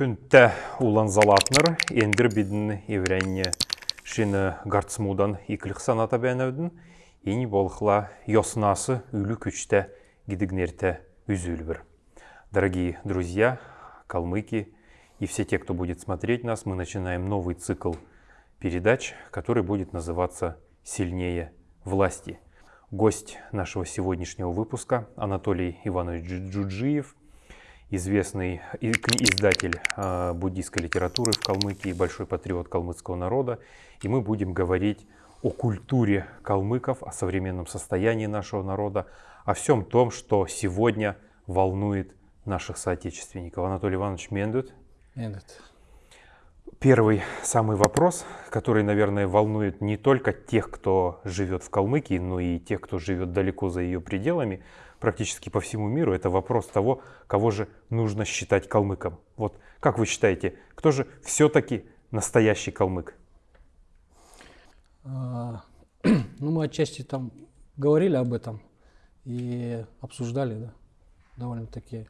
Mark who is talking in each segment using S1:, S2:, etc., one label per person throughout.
S1: Күнтә улан залатныр, ендір бидін еврәнне шины гарцмудан икілік саната бәнәудің, ені болықла йоснасы үлі күчті гидігнерті үзүлбір. Дорогие друзья, калмыки и все те, кто будет смотреть нас, мы начинаем новый цикл передач, который будет называться «Сильнее власти». Гость нашего сегодняшнего выпуска Анатолий Иванович Джуджиев, известный издатель а, буддийской литературы в Калмыкии, большой патриот калмыцкого народа. И мы будем говорить о культуре калмыков, о современном состоянии нашего народа, о всем том, что сегодня волнует наших соотечественников. Анатолий Иванович Мендут.
S2: Мендут.
S1: Первый самый вопрос, который, наверное, волнует не только тех, кто живет в Калмыкии, но и тех, кто живет далеко за ее пределами, практически по всему миру, это вопрос того, кого же нужно считать калмыком. Вот как вы считаете, кто же все-таки настоящий калмык?
S2: А, ну, мы отчасти там говорили об этом и обсуждали, да, довольно-таки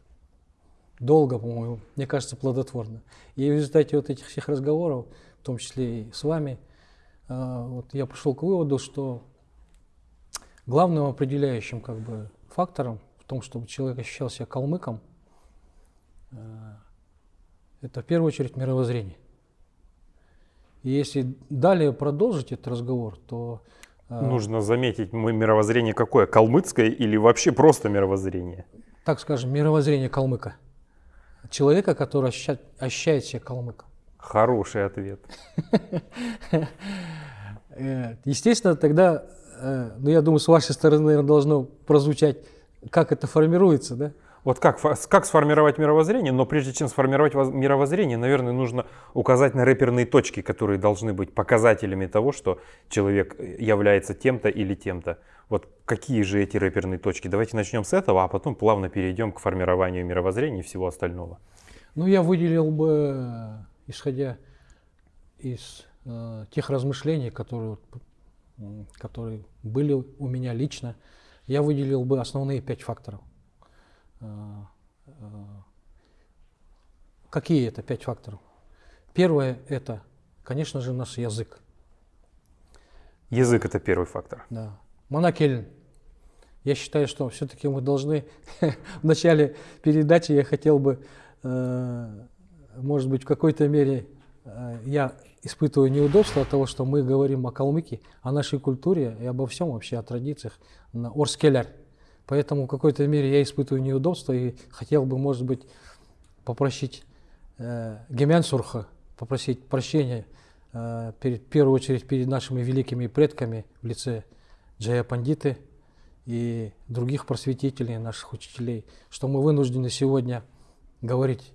S2: долго, по-моему, мне кажется, плодотворно. И в результате вот этих всех разговоров, в том числе и с вами, а, вот я пришел к выводу, что главным определяющим как бы фактором в том, чтобы человек ощущал себя калмыком, а, это в первую очередь мировоззрение. И если далее продолжить этот разговор, то...
S1: А, Нужно заметить, мы мировоззрение какое? Калмыцкое или вообще просто мировоззрение?
S2: Так скажем, мировоззрение калмыка человека, который ощущает, ощущает себя калмыком?
S1: Хороший ответ.
S2: Э, естественно, тогда, э, ну я думаю, с вашей стороны, наверное, должно прозвучать, как это формируется, да?
S1: Вот как, как сформировать мировоззрение, но прежде чем сформировать мировоззрение, наверное, нужно указать на рэперные точки, которые должны быть показателями того, что человек является тем-то или тем-то. Вот какие же эти рэперные точки? Давайте начнем с этого, а потом плавно перейдем к формированию мировоззрения и всего остального.
S2: Ну, я выделил бы, исходя из э, тех размышлений, которые, которые были у меня лично, я выделил бы основные пять факторов. Э, э, какие это пять факторов? Первое – это, конечно же, наш язык.
S1: Язык – это первый фактор.
S2: Да. Монакель, я считаю, что все-таки мы должны в начале передачи я хотел бы, э, может быть, в какой-то мере э, я испытываю неудобство от того, что мы говорим о калмыке, о нашей культуре и обо всем вообще, о традициях на Орскеляр. Поэтому в какой-то мере я испытываю неудобство и хотел бы, может быть, попросить э, Гемян Сурха, попросить прощения э, перед, в первую очередь перед нашими великими предками в лице Джая Пандиты и других просветителей, наших учителей, что мы вынуждены сегодня говорить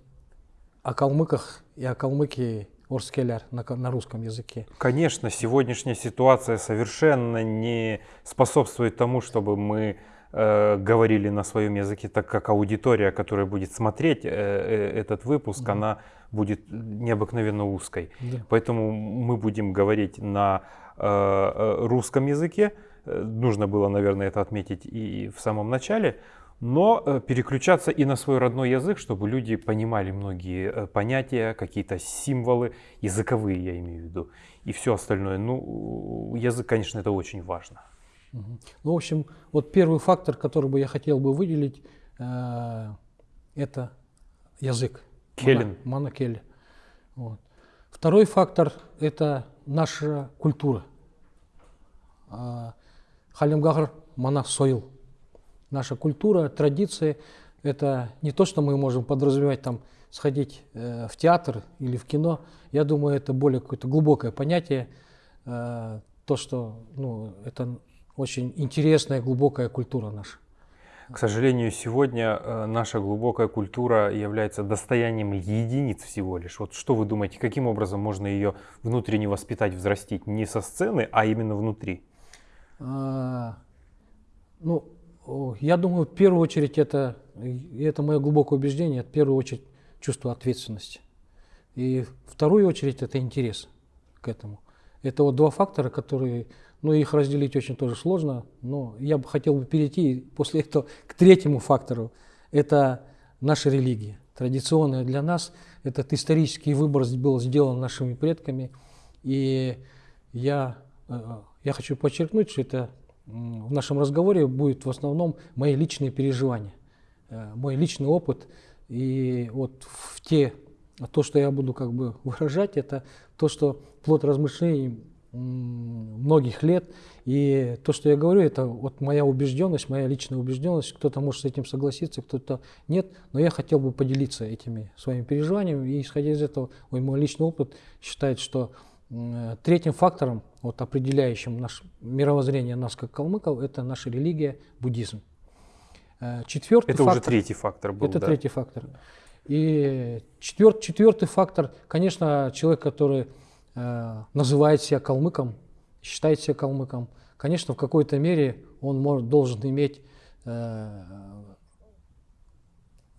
S2: о калмыках и о калмыке Орскеляр на, на русском языке.
S1: Конечно, сегодняшняя ситуация совершенно не способствует тому, чтобы мы э, говорили на своем языке, так как аудитория, которая будет смотреть э, э, этот выпуск, да. она будет необыкновенно узкой. Да. Поэтому мы будем говорить на э, э русском языке, Э, нужно было, наверное, это отметить и в самом начале, но э, переключаться и на свой родной язык, чтобы люди понимали многие э, понятия, какие-то символы, языковые я имею в виду, и все остальное. Ну, язык, конечно, это очень важно.
S2: Ну, в общем, вот первый фактор, который бы я хотел бы выделить, это язык.
S1: Келлин.
S2: Монокель. Вот. Второй фактор – это наша культура. А, Халимгахр Манах Соил. Наша культура, традиции – это не то, что мы можем подразумевать там сходить э, в театр или в кино. Я думаю, это более какое-то глубокое понятие. Э, то, что ну, это очень интересная, глубокая культура наша.
S1: К сожалению, сегодня э, наша глубокая культура является достоянием единиц всего лишь. Вот что вы думаете, каким образом можно ее внутренне воспитать, взрастить? Не со сцены, а именно внутри? А,
S2: ну, я думаю, в первую очередь это, это мое глубокое убеждение, в первую очередь чувство ответственности. И в вторую очередь это интерес к этому. Это вот два фактора, которые, ну их разделить очень тоже сложно, но я бы хотел бы перейти после этого к третьему фактору. Это наша религия, традиционная для нас. Этот исторический выбор был сделан нашими предками. И я, э, я хочу подчеркнуть, что это в нашем разговоре будет в основном мои личные переживания, э, мой личный опыт. И вот в те, то, что я буду как бы выражать, это то, что плод размышлений многих лет. И то, что я говорю, это вот моя убежденность, моя личная убежденность. Кто-то может с этим согласиться, кто-то нет. Но я хотел бы поделиться этими своими переживаниями. И исходя из этого, мой, личный опыт считает, что третьим фактором, вот, определяющим наше мировоззрение нас как калмыков, это наша религия, буддизм.
S1: Э, четвертый это фактор, уже третий фактор был.
S2: Это да? третий фактор. И четвер, четвертый фактор, конечно, человек, который Э, называет себя калмыком, считает себя калмыком, конечно, в какой-то мере он может, должен иметь э,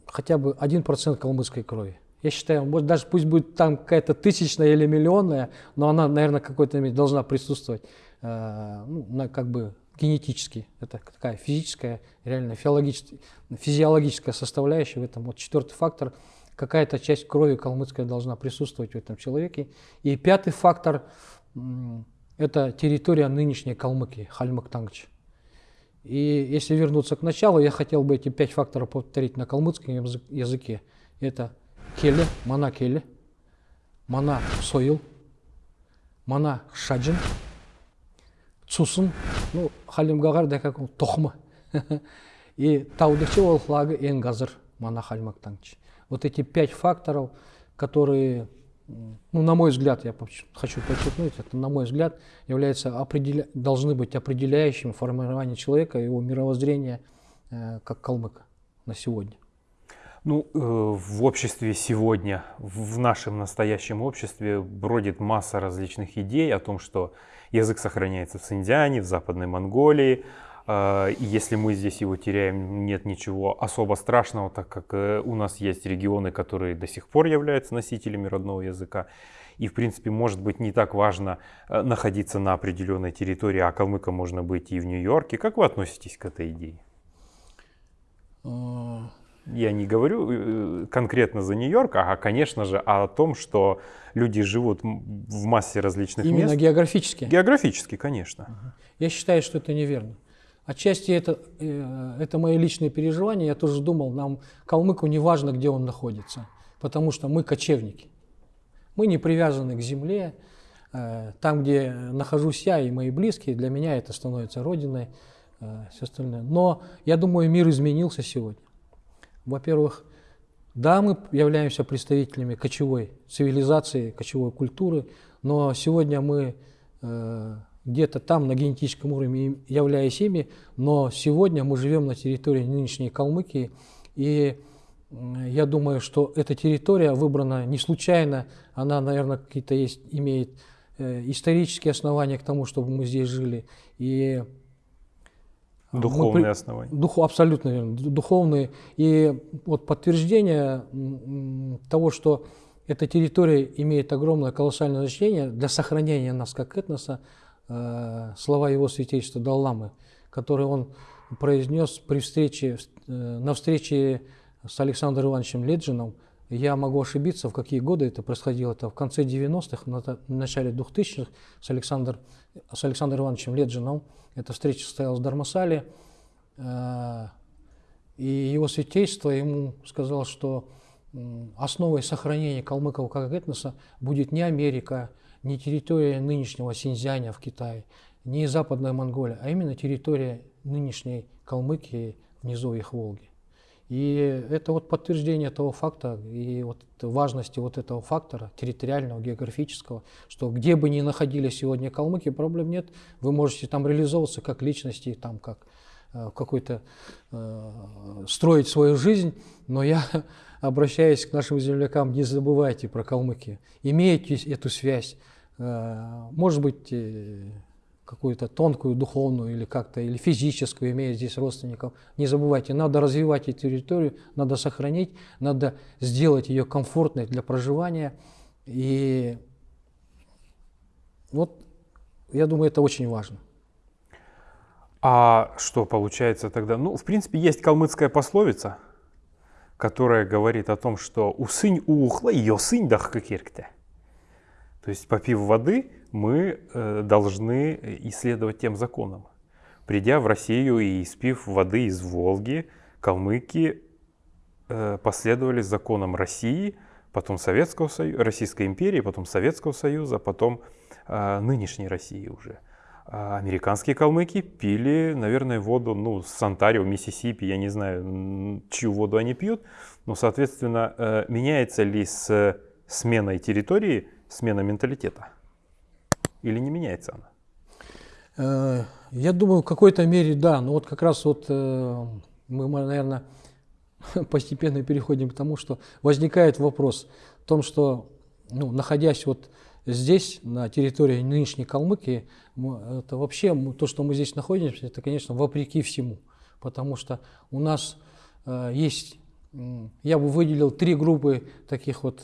S2: хотя бы 1% калмыцкой крови. Я считаю, может, даже пусть будет там какая-то тысячная или миллионная, но она, наверное, какой-то должна присутствовать э, ну, на, как бы генетически. Это такая физическая, реально физиологическая, физиологическая составляющая в этом. Вот четвертый фактор – какая-то часть крови калмыцкая должна присутствовать в этом человеке. И пятый фактор – это территория нынешней Калмыкии, Хальмактангч. И если вернуться к началу, я хотел бы эти пять факторов повторить на калмыцком языке. Это келе, мана келе, мана соил, мана шаджин, цусын, ну, халимгагар да как тохма. И таудычы ол флагы энгазыр мана хальмактангч. Вот эти пять факторов, которые, ну, на мой взгляд, я хочу подчеркнуть, это, на мой взгляд, являются определя... должны быть определяющим формирование человека, его мировоззрения э, как калмыка на сегодня.
S1: Ну, э, в обществе сегодня, в нашем настоящем обществе бродит масса различных идей о том, что язык сохраняется в Синдиане, в Западной Монголии, а, и если мы здесь его теряем, нет ничего особо страшного, так как э, у нас есть регионы, которые до сих пор являются носителями родного языка. И, в принципе, может быть не так важно э, находиться на определенной территории, а калмыком можно быть и в Нью-Йорке. Как вы относитесь к этой идее? А. Я не говорю э, конкретно за Нью-Йорк, а, конечно же, о том, что люди живут в массе различных
S2: Именно
S1: мест.
S2: Именно географически?
S1: Географически, конечно.
S2: Я считаю, что это неверно. Отчасти это, э, это мои личные переживания. Я тоже думал, нам, калмыку, не важно, где он находится, потому что мы кочевники. Мы не привязаны к земле. Э, там, где нахожусь я и мои близкие, для меня это становится родиной, все остальное. Но я думаю, мир изменился сегодня. Во-первых, да, мы являемся представителями кочевой цивилизации, кочевой культуры, но сегодня мы где-то там на генетическом уровне являясь ими, но сегодня мы живем на территории нынешней Калмыкии, и я думаю, что эта территория выбрана не случайно, она, наверное, какие-то есть, имеет э, исторические основания к тому, чтобы мы здесь жили. И
S1: духовные мы, основания.
S2: Дух, абсолютно верно, духовные. И вот подтверждение того, что эта территория имеет огромное колоссальное значение для сохранения нас как этноса, Э, слова его святейшества Далламы, которые он произнес при встрече, э, на встрече с Александром Ивановичем Леджином. Я могу ошибиться, в какие годы это происходило. Это в конце 90-х, в начале 2000-х с, Александр, с Александром Ивановичем Леджином. Эта встреча состоялась в Дармасале. Э, и его святейство ему сказал, что основой сохранения калмыков как этноса будет не Америка, не территория нынешнего Синьцзяня в Китае, не Западная Монголия, а именно территория нынешней Калмыкии в низовьях Волги. И это вот подтверждение того факта и вот важности вот этого фактора территориального, географического, что где бы ни находились сегодня калмыки, проблем нет. Вы можете там реализовываться как личности, там как э, какой-то э, строить свою жизнь, но я обращаясь к нашим землякам, не забывайте про Калмыкию. Имейте эту связь, э, может быть, э, какую-то тонкую, духовную или как-то, или физическую, имея здесь родственников. Не забывайте, надо развивать эту территорию, надо сохранить, надо сделать ее комфортной для проживания. И вот я думаю, это очень важно.
S1: А что получается тогда? Ну, в принципе, есть калмыцкая пословица – которая говорит о том, что усынь уухла, йосынь дахкакиркте. То есть, попив воды, мы э, должны исследовать тем законам. Придя в Россию и испив воды из Волги, калмыки э, последовали законам России, потом Советского Союза, Российской империи, потом Советского Союза, потом э, нынешней России уже. А американские калмыки пили, наверное, воду ну, с Онтарио, Миссисипи, я не знаю, чью воду они пьют. Но, соответственно, меняется ли с сменой территории смена менталитета? Или не меняется она?
S2: Э, я думаю, в какой-то мере да. Но вот как раз вот э, мы, наверное, постепенно переходим к тому, что возникает вопрос в том, что, ну, находясь вот здесь, на территории нынешней Калмыкии, это вообще то, что мы здесь находимся, это, конечно, вопреки всему. Потому что у нас э, есть, я бы выделил три группы таких вот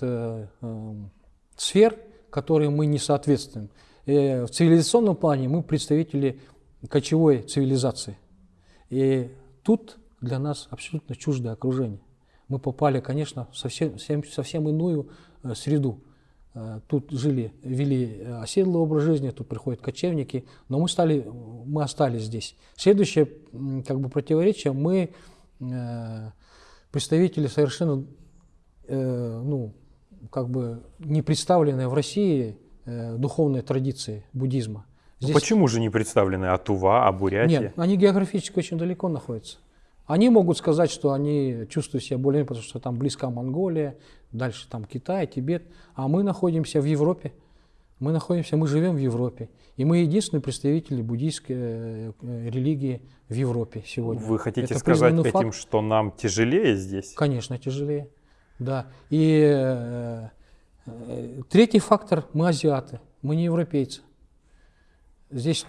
S2: сфер, которые мы не соответствуем. И в цивилизационном плане мы представители кочевой цивилизации. И тут для нас абсолютно чуждое окружение. Мы попали, конечно, в совсем, совсем иную э, среду. Э, тут жили, вели оседлый образ жизни, тут приходят кочевники, но мы, стали, мы остались здесь. Следующее как бы, противоречие, мы э, представители совершенно ну, как бы не представленные в России духовной традиции буддизма.
S1: Здесь... Почему же не представлены Атува, Абурятия?
S2: Нет, они географически очень далеко находятся. Они могут сказать, что они чувствуют себя более, потому что там близка Монголия, дальше там Китай, Тибет, а мы находимся в Европе. Мы находимся, мы живем в Европе. И мы единственные представители буддийской э, религии в Европе сегодня.
S1: Вы хотите Это сказать этим, факт. что нам тяжелее здесь?
S2: Конечно, тяжелее. Да. И э, третий фактор – мы азиаты, мы не европейцы. Здесь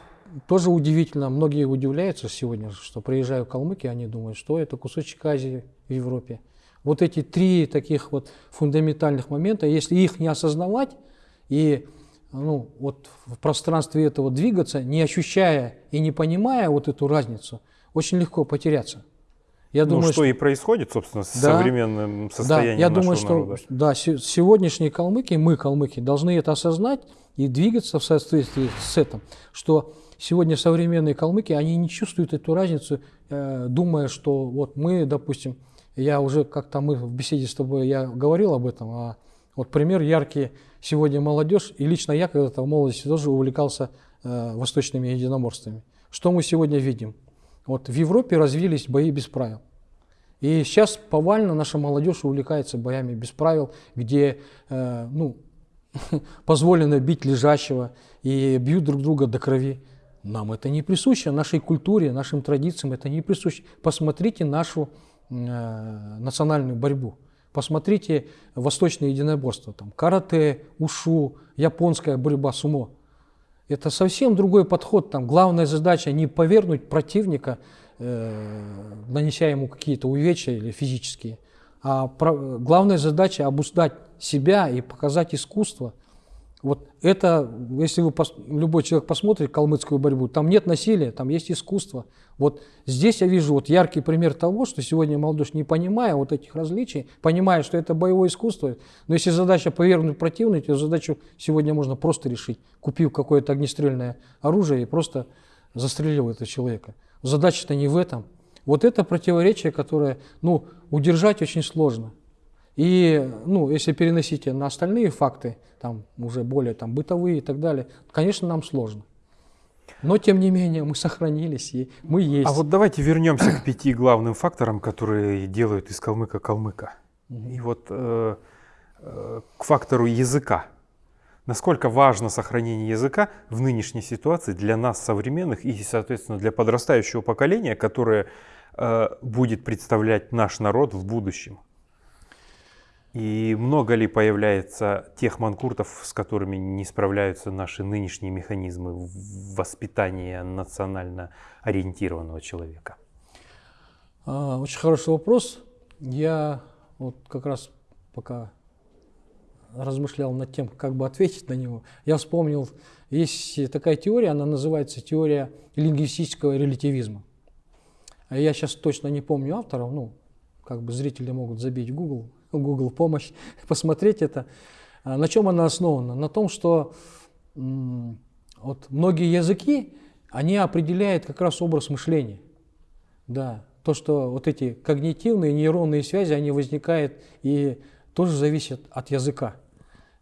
S2: тоже удивительно, многие удивляются сегодня, что приезжаю в Калмыкию, они думают, что это кусочек Азии в Европе. Вот эти три таких вот фундаментальных момента, если их не осознавать и ну, вот в пространстве этого двигаться, не ощущая и не понимая вот эту разницу, очень легко потеряться.
S1: Я ну, думаю, что, что и происходит, собственно, с да, современным состоянием
S2: да, я
S1: нашего
S2: думаю,
S1: народа.
S2: что да, сегодняшние калмыки, мы, калмыки, должны это осознать и двигаться в соответствии с этим, что сегодня современные калмыки, они не чувствуют эту разницу, э, думая, что вот мы, допустим, я уже как-то мы в беседе с тобой, я говорил об этом, а вот пример яркий, сегодня молодежь, и лично я когда-то в молодости тоже увлекался э, восточными единоморствами. Что мы сегодня видим? Вот в Европе развились бои без правил. И сейчас повально наша молодежь увлекается боями без правил, где э, ну, позволено бить лежащего и бьют друг друга до крови. Нам это не присуще, нашей культуре, нашим традициям это не присуще. Посмотрите нашу э, национальную борьбу. Посмотрите восточное единоборство. Там, карате, ушу, японская борьба сумо. Это совсем другой подход. Там, главная задача не повергнуть противника, э, нанеся ему какие-то увечья или физические, а про, главная задача обуздать себя и показать искусство – вот это, если вы, любой человек посмотрит калмыцкую борьбу, там нет насилия, там есть искусство. Вот здесь я вижу вот яркий пример того, что сегодня молодежь, не понимая вот этих различий, понимая, что это боевое искусство, но если задача повергнуть противника, то задачу сегодня можно просто решить, купив какое-то огнестрельное оружие и просто застрелил этого человека. Задача-то не в этом. Вот это противоречие, которое ну, удержать очень сложно. И, ну, если переносить на остальные факты, там уже более там, бытовые и так далее, конечно, нам сложно. Но, тем не менее, мы сохранились, и мы есть.
S1: А вот давайте вернемся к пяти главным факторам, которые делают из калмыка калмыка. Угу. И вот э, э, к фактору языка. Насколько важно сохранение языка в нынешней ситуации для нас, современных, и, соответственно, для подрастающего поколения, которое э, будет представлять наш народ в будущем? И много ли появляется тех манкуртов, с которыми не справляются наши нынешние механизмы воспитания национально ориентированного человека?
S2: А, очень хороший вопрос. Я вот как раз пока размышлял над тем, как бы ответить на него, я вспомнил, есть такая теория, она называется теория лингвистического релятивизма. Я сейчас точно не помню авторов, ну, как бы зрители могут забить в Google, Google помощь, посмотреть это. А на чем она основана? На том, что вот многие языки, они определяют как раз образ мышления. Да, то, что вот эти когнитивные нейронные связи, они возникают и тоже зависят от языка.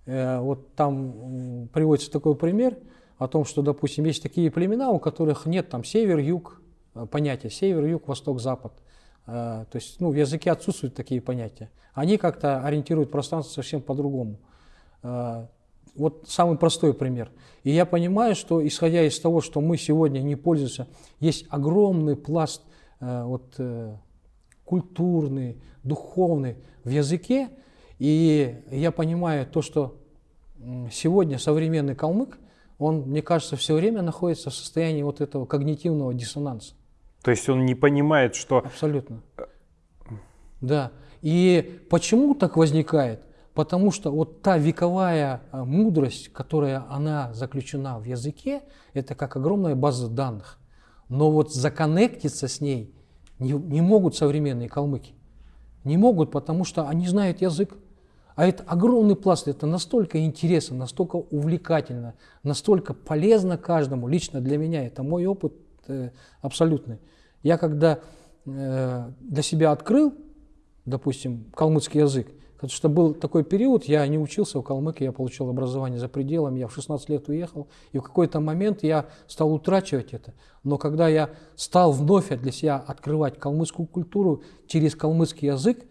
S2: Э, вот там приводится такой пример о том, что, допустим, есть такие племена, у которых нет там север-юг э, понятия, север-юг, восток-запад. Э, то есть ну, в языке отсутствуют такие понятия. Они как-то ориентируют пространство совсем по-другому. Вот самый простой пример. И я понимаю, что исходя из того, что мы сегодня не пользуемся, есть огромный пласт вот, культурный, духовный в языке, и я понимаю то, что сегодня современный калмык, он, мне кажется, все время находится в состоянии вот этого когнитивного диссонанса.
S1: То есть он не понимает, что...
S2: Абсолютно. Да. И почему так возникает? Потому что вот та вековая а, мудрость, которая она заключена в языке, это как огромная база данных. Но вот законнектиться с ней не, не могут современные калмыки. Не могут, потому что они знают язык. А это огромный пласт, это настолько интересно, настолько увлекательно, настолько полезно каждому. Лично для меня это мой опыт э, абсолютный. Я когда э, для себя открыл, допустим, калмыцкий язык, потому что был такой период, я не учился в Калмыке, я получил образование за пределами, я в 16 лет уехал, и в какой-то момент я стал утрачивать это. Но когда я стал вновь для себя открывать калмыцкую культуру через калмыцкий язык,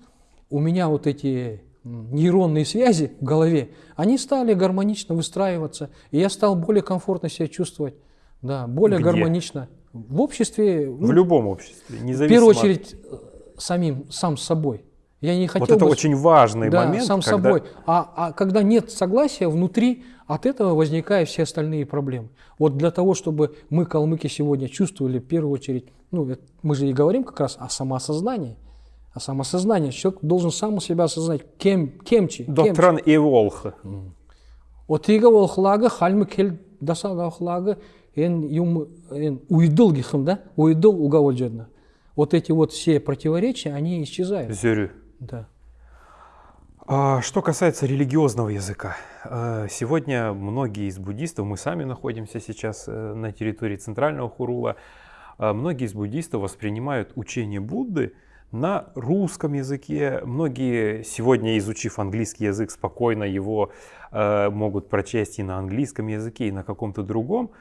S2: у меня вот эти нейронные связи в голове, они стали гармонично выстраиваться, и я стал более комфортно себя чувствовать, да, более
S1: Где?
S2: гармонично. В обществе.
S1: В ну, любом обществе,
S2: независимо. В первую очередь от... самим, сам с собой. Я не хотел
S1: вот это
S2: бы...
S1: очень важный
S2: да,
S1: момент.
S2: сам когда... собой. А, а когда нет согласия внутри, от этого возникают все остальные проблемы. Вот для того, чтобы мы, калмыки, сегодня чувствовали в первую очередь, ну, мы же и говорим как раз о самоосознании, а самосознание. Человек должен сам себя осознать, кем, кемчи.
S1: Доктран и волх.
S2: Отига волхлага хальмы кел дасага волхлага эн эн уйдыл гихым, да? Уйдыл угавольджедна. Вот эти вот все противоречия, они исчезают.
S1: Зюрю.
S2: Да.
S1: А, что касается религиозного языка, э, сегодня многие из буддистов, мы сами находимся сейчас э, на территории центрального Хурула, э, многие из буддистов воспринимают учение Будды на русском языке. Многие сегодня, изучив английский язык, спокойно его э, могут прочесть и на английском языке, и на каком-то другом.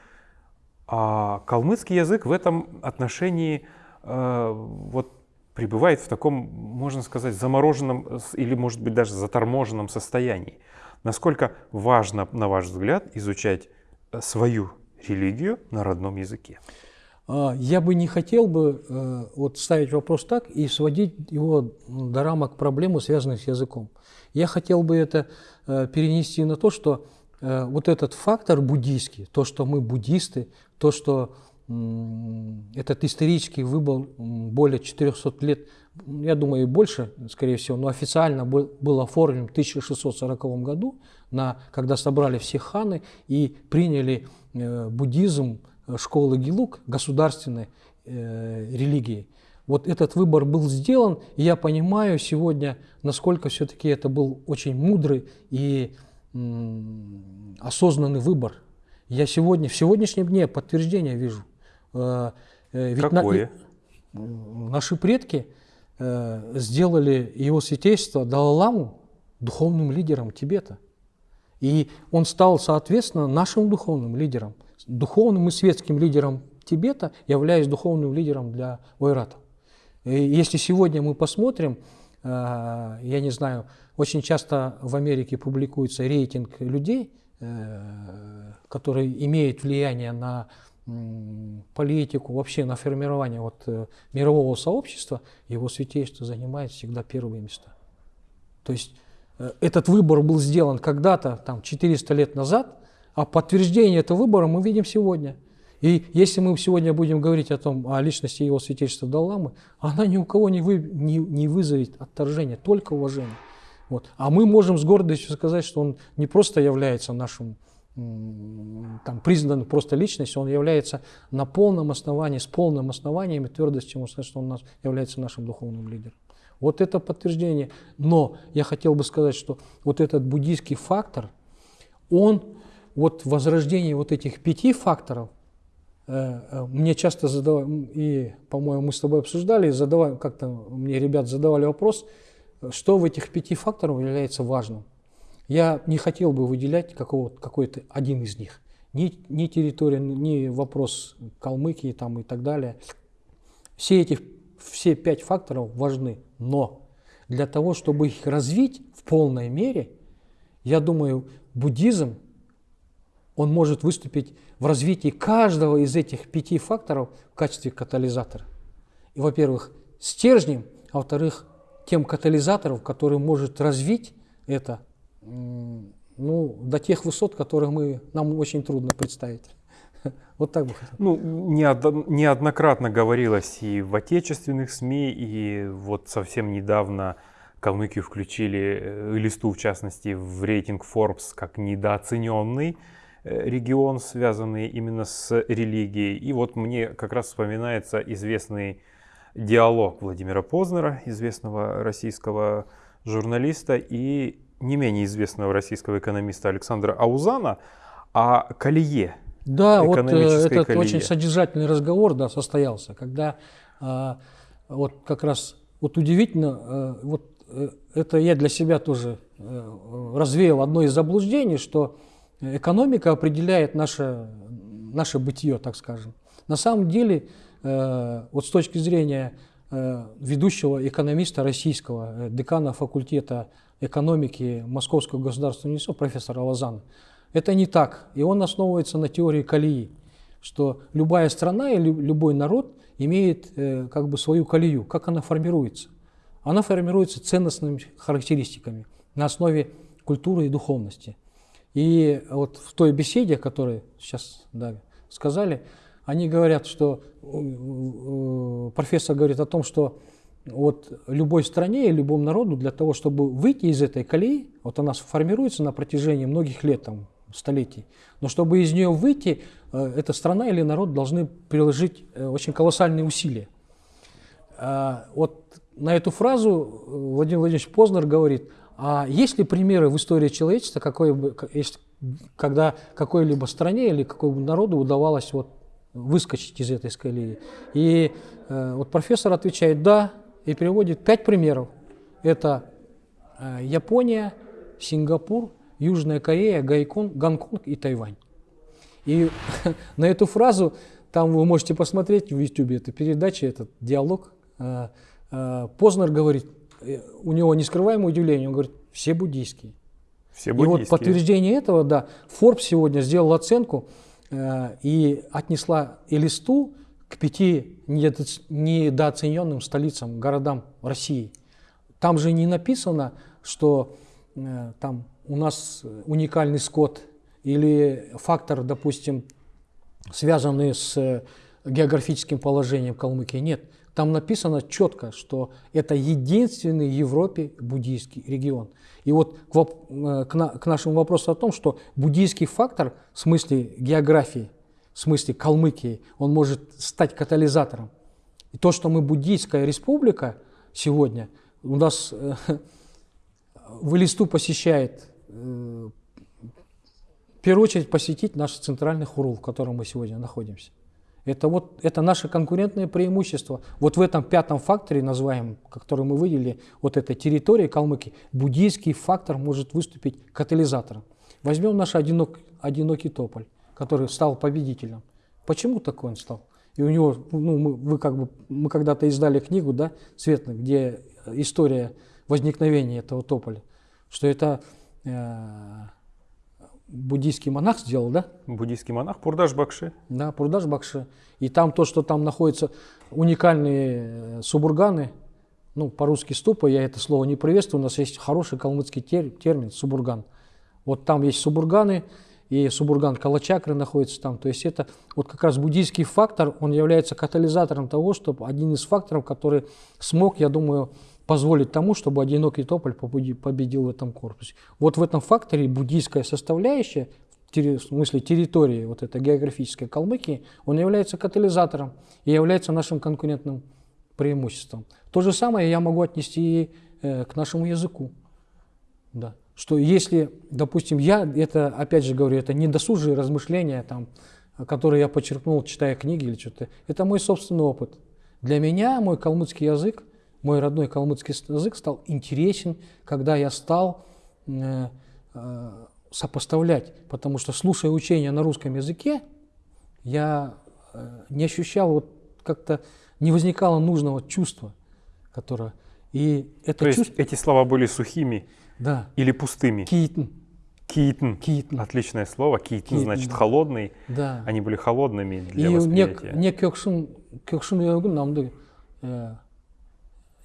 S1: А калмыцкий язык в этом отношении э, вот пребывает в таком, можно сказать, замороженном или, может быть, даже заторможенном состоянии. Насколько важно, на ваш взгляд, изучать э, свою религию на родном языке?
S2: А, я бы не хотел бы э, вот ставить вопрос так и сводить его до рамок проблемы, связанных с языком. Я хотел бы это э, перенести на то, что вот этот фактор буддийский, то, что мы буддисты, то, что этот исторический выбор более 400 лет, я думаю, и больше, скорее всего, но официально был, оформлен в 1640 году, на, когда собрали все ханы и приняли буддизм школы Гилук, государственной э, религии. Вот этот выбор был сделан, и я понимаю сегодня, насколько все-таки это был очень мудрый и м, осознанный выбор. Я сегодня, в сегодняшнем дне подтверждение вижу.
S1: Э, э, ведь Какое?
S2: На, наши предки э, сделали его святейство Далаламу духовным лидером Тибета. И он стал, соответственно, нашим духовным лидером – духовным и светским лидером Тибета, являюсь духовным лидером для Ойрата. И если сегодня мы посмотрим, я не знаю, очень часто в Америке публикуется рейтинг людей, э, которые имеют влияние на политику, вообще на формирование вот э, мирового сообщества, его святейство занимает всегда первые места. То есть этот выбор был сделан когда-то, там, 400 лет назад, а подтверждение этого выбора мы видим сегодня. И если мы сегодня будем говорить о том, о личности его святейшества Далламы, она ни у кого не, вы, не, не вызовет отторжения, только уважение. Вот. А мы можем с гордостью сказать, что он не просто является нашим там, признан просто личностью, он является на полном основании, с полным основанием и твердостью, сказать, что он нас, является нашим духовным лидером. Вот это подтверждение. Но я хотел бы сказать, что вот этот буддийский фактор, он, вот возрождение вот этих пяти факторов, э, э, мне часто задавали, и, по-моему, мы с тобой обсуждали, задавали, как-то мне ребят задавали вопрос, что в этих пяти факторах является важным. Я не хотел бы выделять какой-то один из них. Ни, ни территория, ни вопрос Калмыкии там и так далее. Все эти все пять факторов важны, но для того, чтобы их развить в полной мере, я думаю, буддизм, он может выступить в развитии каждого из этих пяти факторов в качестве катализатора. И, во-первых, стержнем, а во-вторых, тем катализатором, который может развить это ну, до тех высот, которых мы, нам очень трудно представить. Вот так бы.
S1: Ну, неоднократно говорилось и в отечественных СМИ, и вот совсем недавно Калмыкию включили, э, листу в частности, в рейтинг Forbes как недооцененный э, регион, связанный именно с религией. И вот мне как раз вспоминается известный диалог Владимира Познера, известного российского журналиста, и не менее известного российского экономиста Александра Аузана о колее.
S2: Да, вот э, этот колее. очень содержательный разговор да, состоялся, когда а, вот как раз вот удивительно, а, вот это я для себя тоже развеял одно из заблуждений, что экономика определяет наше, наше бытие, так скажем. На самом деле, вот с точки зрения ведущего экономиста российского, декана факультета экономики Московского государственного университета профессора Лозана. Это не так. И он основывается на теории колеи, что любая страна или любой народ имеет э, как бы свою колею. Как она формируется? Она формируется ценностными характеристиками на основе культуры и духовности. И вот в той беседе, которую сейчас да, сказали, они говорят, что э, профессор говорит о том, что вот любой стране и любому народу для того, чтобы выйти из этой колеи, вот она формируется на протяжении многих лет, там, столетий, но чтобы из нее выйти, э, эта страна или народ должны приложить э, очень колоссальные усилия. А, вот на эту фразу э, Владимир Владимирович Познер говорит, а есть ли примеры в истории человечества, какой когда какой-либо стране или какому народу удавалось вот выскочить из этой колеи? И вот профессор отвечает, да, и приводит пять примеров. Это э, Япония, Сингапур, Южная Корея, Гайкон, Гонконг и Тайвань. И на эту фразу, там вы можете посмотреть в YouTube, это передача, этот диалог, э, э, Познер говорит, у него нескрываемое удивление, он говорит, все буддийские.
S1: Все буддийские.
S2: И вот подтверждение этого, да, Forbes сегодня сделал оценку и отнесла Элисту к пяти недооцененным столицам, городам России. Там же не написано, что э, там у нас уникальный скот или фактор, допустим, связанный с географическим положением Калмыкии. Нет, там написано четко, что это единственный в Европе буддийский регион. И вот к, э, к нашему вопросу о том, что буддийский фактор в смысле географии в смысле Калмыкии, он может стать катализатором. И то, что мы буддийская республика сегодня, у нас э, в Элисту посещает, э, в первую очередь посетить наш центральный хурул, в котором мы сегодня находимся. Это, вот, это наше конкурентное преимущество. Вот в этом пятом факторе, называемом, который мы выделили, вот этой территории Калмыкии, буддийский фактор может выступить катализатором. Возьмем наш одинок, одинокий тополь который стал победителем. Почему такой он стал? И у него, ну, мы, вы как бы, мы когда-то издали книгу, да, Светлый, где история возникновения этого тополя, что это э, буддийский монах сделал, да?
S1: Буддийский монах Пурдаш Бакши.
S2: Да, Пурдаш Бакши. И там то, что там находятся уникальные э, субурганы, ну, по-русски ступа, я это слово не приветствую, у нас есть хороший калмыцкий термин субурган. Вот там есть субурганы, и Субурган Калачакры находится там. То есть это вот как раз буддийский фактор, он является катализатором того, чтобы один из факторов, который смог, я думаю, позволить тому, чтобы одинокий тополь победил в этом корпусе. Вот в этом факторе буддийская составляющая, в смысле территории вот этой географической Калмыкии, он является катализатором и является нашим конкурентным преимуществом. То же самое я могу отнести и э, к нашему языку. Да. Что если, допустим, я, это, опять же говорю, это не досужие размышления, там, которые я подчеркнул, читая книги или что-то, это мой собственный опыт. Для меня мой калмыцкий язык, мой родной калмыцкий язык стал интересен, когда я стал э, э, сопоставлять, потому что слушая учения на русском языке, я э, не ощущал вот как-то не возникало нужного чувства, которое и это
S1: То есть
S2: чувство,
S1: эти слова были сухими
S2: да,
S1: или пустыми?
S2: китн,
S1: Китн.
S2: китн,
S1: Отличное слово. Китн
S2: Китн,
S1: значит
S2: да.
S1: холодный.
S2: да.
S1: Они были холодными для
S2: И не
S1: восприятия.
S2: не көкшін көкшін өгін намды э,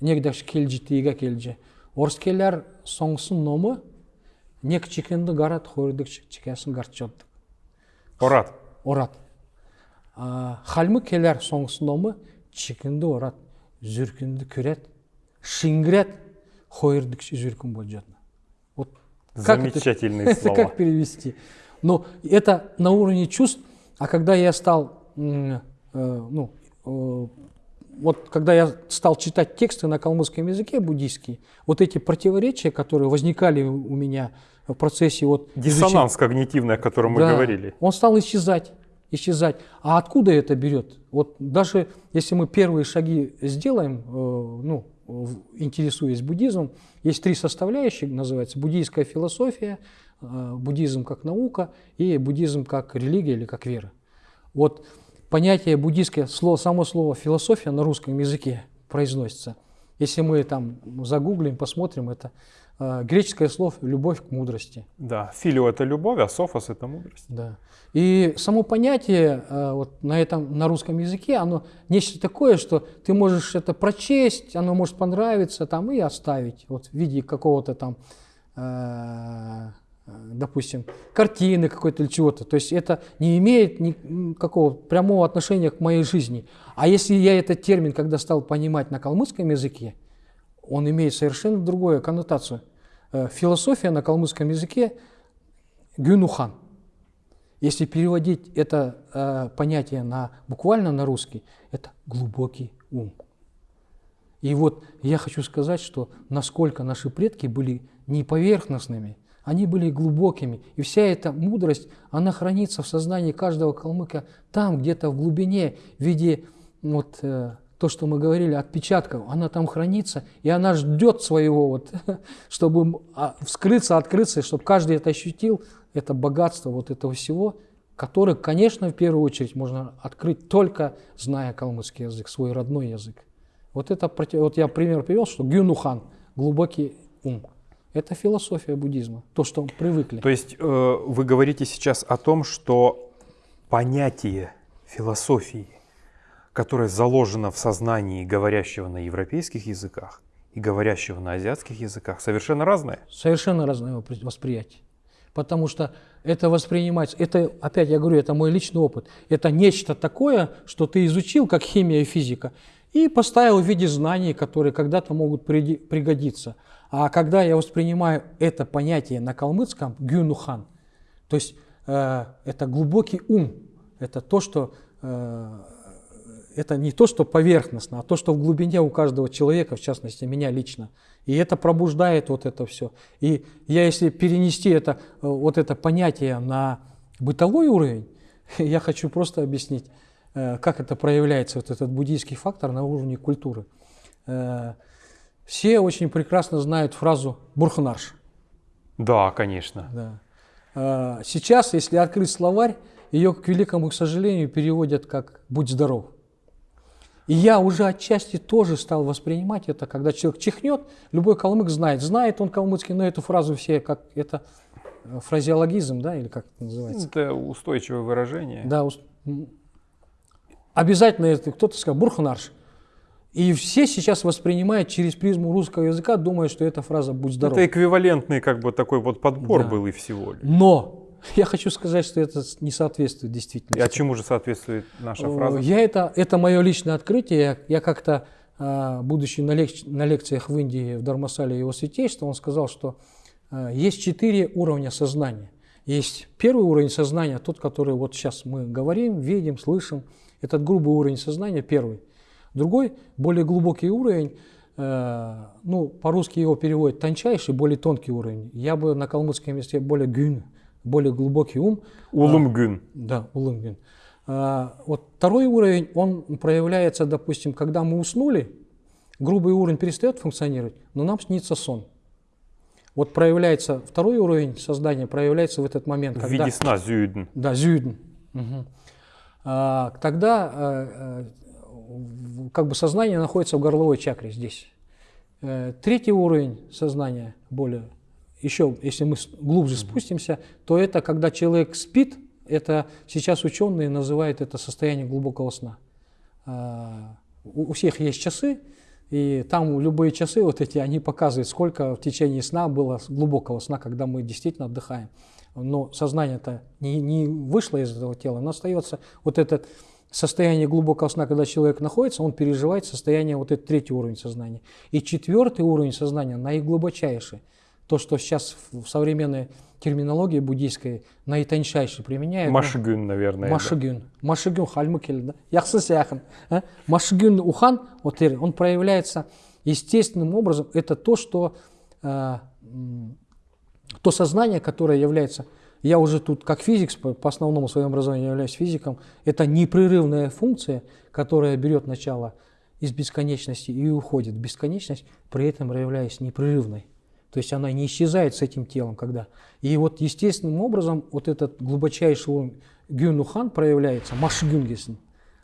S2: негдаш келжі тига келжі орскелер соңсын номы нек чекенді гарат хордык чекесін гарчоддык
S1: Орат.
S2: орат А, халмы келер соңсын номы чекенді орат зүркінді көрет шингрет хойырдык зүркін болжатна вот Как это-
S1: Замечательные слова.
S2: как перевести? Но это на уровне чувств, а когда я стал, м, э, ну, э, вот когда я стал читать тексты на калмыцком языке буддийские, вот эти противоречия, которые возникали у меня в процессе вот изучения-
S1: Диссонанс когнитивный, о котором мы
S2: да,
S1: говорили.
S2: Он стал исчезать, исчезать. А откуда это берет? Вот даже если мы первые шаги сделаем, э, ну, интересуясь буддизмом, есть три составляющие, называется буддийская философия, э, буддизм как наука и буддизм как религия или как вера. Вот понятие буддийское, слово, само слово философия на русском языке произносится. Если мы там загуглим, посмотрим, это э, греческое слово «любовь к мудрости».
S1: Да, филио это любовь, а софос это мудрость.
S2: Да. И само понятие э, вот на этом на русском языке, оно нечто такое, что ты можешь это прочесть, оно может понравиться там и оставить вот в виде какого-то там, э, допустим, картины какой-то или чего-то. То есть это не имеет никакого прямого отношения к моей жизни. А если я этот термин, когда стал понимать на калмыцком языке, он имеет совершенно другую коннотацию. Э, Философия на калмыцком языке гюнухан. Если переводить это э, понятие на, буквально на русский, это глубокий ум. И вот я хочу сказать, что насколько наши предки были не поверхностными, они были глубокими. И вся эта мудрость, она хранится в сознании каждого калмыка там, где-то в глубине, в виде вот, э, то, что мы говорили, отпечатков. Она там хранится, и она ждет своего, вот, чтобы а, вскрыться, открыться, чтобы каждый это ощутил, это богатство вот этого всего, которое, конечно, в первую очередь можно открыть только зная калмыцкий язык, свой родной язык. Вот это вот я пример привел, что Гюнухан глубокий ум. Это философия буддизма, то, что привыкли.
S1: То есть э, вы говорите сейчас о том, что понятие философии, которое заложено в сознании говорящего на европейских языках и говорящего на азиатских языках, совершенно разное.
S2: Совершенно разное воспри- восприятие. Потому что это воспринимается, это, опять я говорю, это мой личный опыт. Это нечто такое, что ты изучил, как химия и физика, и поставил в виде знаний, которые когда-то могут пригодиться. А когда я воспринимаю это понятие на калмыцком, гюнухан, то есть э, это глубокий ум, это то, что э, это не то, что поверхностно, а то, что в глубине у каждого человека, в частности, меня лично. И это пробуждает вот это все. И я, если перенести это, э, вот это понятие на бытовой уровень, я хочу просто объяснить, э, как это проявляется, вот этот буддийский фактор на уровне культуры. Все очень прекрасно знают фразу «бурхнарш».
S1: Да, конечно.
S2: Да. А, Сейчас, если открыть словарь, ее, к великому сожалению, переводят как «будь здоров». И я уже отчасти тоже стал воспринимать это, когда человек чихнет, любой калмык знает, знает он калмыцкий, но эту фразу все, как это э, фразеологизм, да, или как это называется.
S1: Это устойчивое выражение.
S2: Да, ус- м. обязательно это кто-то сказал бурхнарш. И все сейчас воспринимают через призму русского языка, думая, что эта фраза «будь здоров».
S1: Это эквивалентный как бы такой вот подбор
S2: Да.
S1: был и всего лишь.
S2: Но я хочу сказать, что это не соответствует
S1: И
S2: действительности.
S1: а чему же соответствует наша
S2: Э,
S1: фраза?
S2: Я это, это мое личное открытие. Я, я как-то, а, будучи на, лек- на лекциях в Индии, в Дармасале его святейства, он сказал, что а, есть четыре уровня сознания. Есть первый уровень сознания, тот, который вот сейчас мы говорим, видим, слышим. Этот грубый уровень сознания, первый. Другой, более глубокий уровень, э, ну, по-русски его переводят тончайший, более тонкий уровень. Я бы на калмыцком языке более гюн, более глубокий ум.
S1: Улым гүн.
S2: Да, улым гюн. А, вот второй уровень, он проявляется, допустим, когда мы уснули, грубый уровень перестает функционировать, но нам снится сон. Вот проявляется второй уровень создания, проявляется в этот момент.
S1: В
S2: когда-
S1: виде сна зюйден.
S2: да, зюден. Мгм. А, тогда э, э, в- как бы сознание находится в горловой чакре здесь. Э, Третий уровень сознания, более, еще, если мы глубже спустимся, то это когда человек спит, это сейчас ученые называют это состояние глубокого сна. А, У всех есть часы, и там любые часы вот эти, они показывают, сколько в течение сна было глубокого сна, когда мы действительно отдыхаем. Но сознание-то не, не вышло из этого тела, оно остается вот это состояние глубокого сна, когда человек находится, он переживает состояние, вот этот третий уровень сознания. И четвертый уровень сознания, наиглубочайший, то, что сейчас в современной терминологии буддийской наитончайше применяют. ну,
S1: Машгүн, наверное. да.
S2: Машигюн. Машигюн хальмы келді. Яқсы сияхын. а? Машигюн ухан, вот он проявляется естественным образом. Это то, что э, то сознание, которое является, я уже тут как физик по, основному своему образованию являюсь физиком, это непрерывная функция, которая берет начало из бесконечности и уходит в бесконечность, при этом являясь непрерывной. То есть она не исчезает с этим телом, когда. И вот естественным образом вот этот глубочайший уровень гюнухан проявляется, машгюнгесен,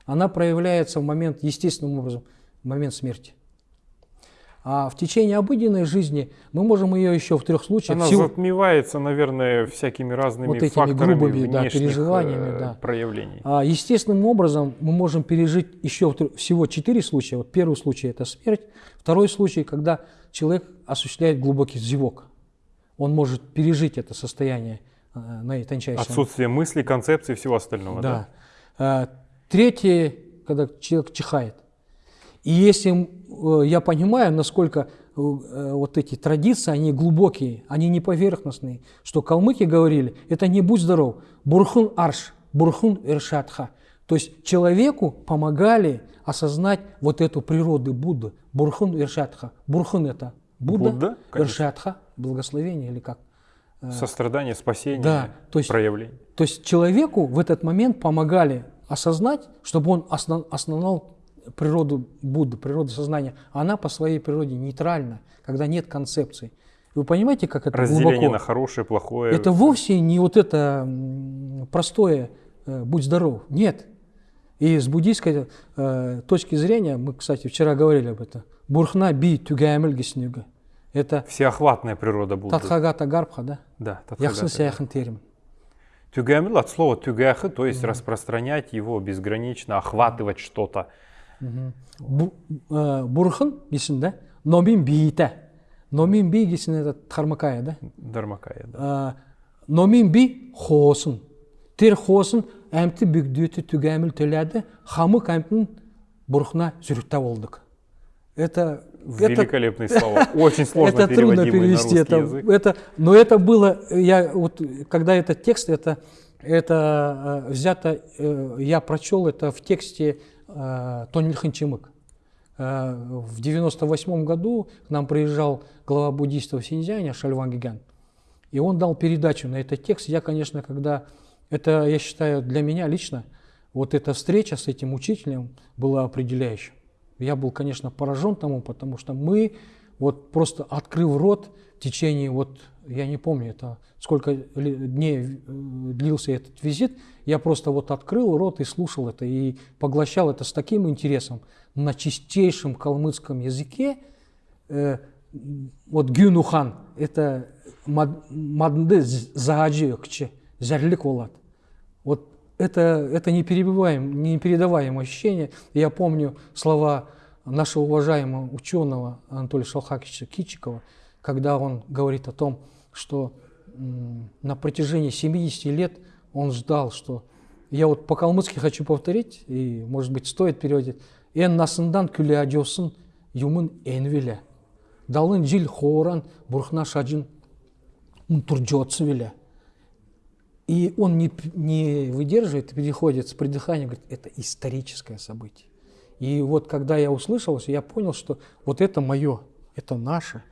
S2: она проявляется в момент, естественным образом, в момент смерти. А в течение обыденной жизни мы можем ее еще в трех случаях
S1: Она
S2: всего-
S1: затмевается, наверное, всякими разными
S2: Вот этими
S1: факторами
S2: грубыми, да,
S1: внешних
S2: переживаниями,
S1: э,
S2: да.
S1: проявлений.
S2: А, естественным образом мы можем пережить еще всего четыре случая. Вот первый случай – это смерть. Второй случай, когда человек осуществляет глубокий зевок. Он может пережить это состояние э, наитончайшее.
S1: Отсутствие мыслей, концепций и всего остального. Да.
S2: Да. А, Третье, когда человек чихает. И если э, я понимаю, насколько э, э, вот эти традиции, они глубокие, они не поверхностные, что калмыки говорили, это не будь здоров, бурхун арш, бурхун иршатха. То есть человеку помогали осознать вот эту природу Будды, бурхун иршатха. Бурхун это Будда,
S1: Будда, конечно.
S2: иршатха, благословение или как?
S1: Сострадание, спасение,
S2: Да, то есть-
S1: проявление.
S2: То есть человеку в этот момент помогали осознать, чтобы он осна- осознал природу Будды, природу сознания. Она по своей природе нейтральна, когда нет концепций. Вы понимаете, как это
S1: Разделение
S2: глубоко?
S1: на хорошее, плохое.
S2: Это вовсе не вот это простое э, «будь здоров». Нет. И с буддийской э, точки зрения, мы, кстати, вчера говорили об этом, «бурхна би тюгаймель гиснюга». Это
S1: Всеохватная природа Будды.
S2: Татхагата Гарбха, да?
S1: Да, татхагата.
S2: сяхын термин.
S1: Тюгамил от слова тюгахы, то есть распространять его безгранично, охватывать что-то
S2: Бу- э, Бурхан гисин, да? Номин биите. Номин би гисин это Тхармакая, да?
S1: Дармакая, да.
S2: Э, Номин би хосын. Тер хосын әмті бүгдеті түгәміл төләді, хамык әмтін бурхна зүрікта болдық. Это, это,
S1: Великолепные слова. Очень сложно
S2: это трудно
S1: переводимые на
S2: перевести.
S1: русский
S2: Это,
S1: язык.
S2: это, но это было, я вот, когда этот текст, это, это э, взято, э, я прочел это в тексте э, Тонильхан Чимык. Э, в 98 году к нам приезжал глава буддийства в Синьцзяне Шальван Гиган, и он дал передачу на этот текст. Я, конечно, когда, это, я считаю, для меня лично, вот эта встреча с этим учителем была определяющей. Я был, конечно, поражен тому, потому что мы, вот просто открыв рот в течение, вот, я не помню, это сколько дней э, длился этот визит, я просто вот открыл рот и слушал это, и поглощал это с таким интересом на чистейшем калмыцком языке. Э, вот гюнухан, это мад- маднды зааджи кче, зярлик. Вот это, это неперебиваем, непередаваемое ощущение. Я помню слова нашего уважаемого ученого Анатолия Шалхакича Кичикова, когда он говорит о том, что на протяжении 70 лет он ждал, что я вот по-калмыцки хочу повторить, и, может быть, стоит переводить. «Эн насындан күле адёсын юмын энвиле. Далын жил хоран бурхна шаджин унтурджоцы виле». И он не, не выдерживает, переходит с придыханием, говорит, это историческое событие. И вот когда я услышал, я понял, что вот это мое, это наше.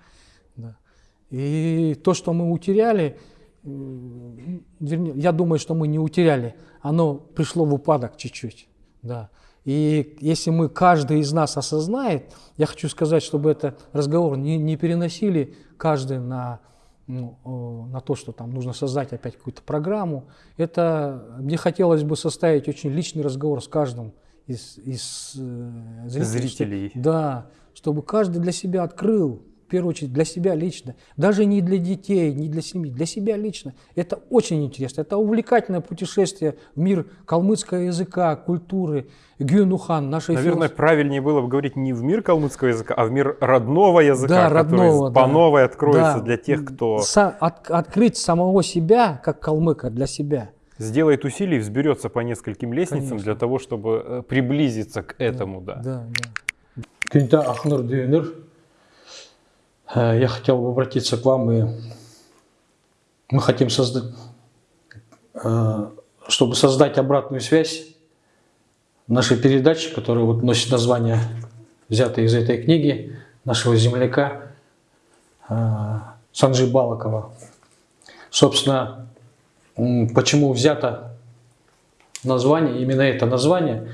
S2: И то, что мы утеряли, вернее, я думаю, что мы не утеряли, оно пришло в упадок чуть-чуть. Да. И если мы, каждый из нас осознает, я хочу сказать, чтобы этот разговор не, не переносили каждый на, ну, на то, что там нужно создать опять какую-то программу. Это мне хотелось бы составить очень личный разговор с каждым из, из э, зрителей.
S1: Зрителей.
S2: Да, чтобы каждый для себя открыл, первую очередь для себя лично, даже не для детей, не для семьи, для себя лично. Это очень интересно, это увлекательное путешествие в мир калмыцкого языка, культуры, Гюнухан, нашей
S1: Наверное,
S2: филос-
S1: правильнее было бы говорить не в мир калмыцкого языка, а в мир родного языка,
S2: Да,
S1: который
S2: родного, да.
S1: по новой откроется
S2: Да.
S1: для тех, кто
S2: Са- от- открыть самого себя, как калмыка, для себя.
S1: сделает усилий, взберется по нескольким лестницам
S2: Конечно.
S1: для того, чтобы э, приблизиться к этому, да.
S2: Да, да. Кюнта Ахнур Дюнер, э, я хотел бы обратиться к вам, и мы хотим создать, э, чтобы создать обратную связь нашей передачи, которая вот носит название, взятое из этой книги нашего земляка э, Санджи Балакова. Собственно, почему взято название, именно это название,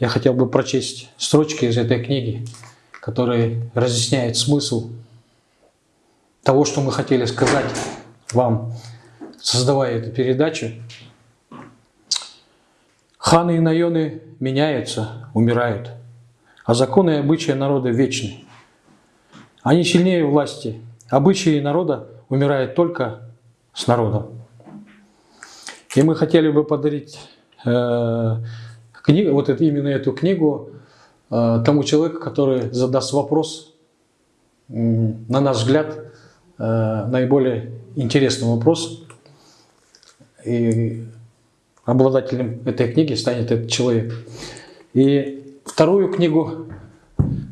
S2: я хотел бы прочесть строчки из этой книги, которые разъясняют смысл того, что мы хотели сказать вам, создавая эту передачу. Ханы и наёны меняются, умирают, а законы и обычаи народа вечны. Они сильнее власти. Обычаи народа умирают только с народом. И мы хотели бы подарить э, книгу, вот это, именно эту книгу э, тому человеку, который задаст вопрос, м, на наш взгляд, э, наиболее интересный вопрос. И обладателем этой книги станет этот человек. И вторую книгу,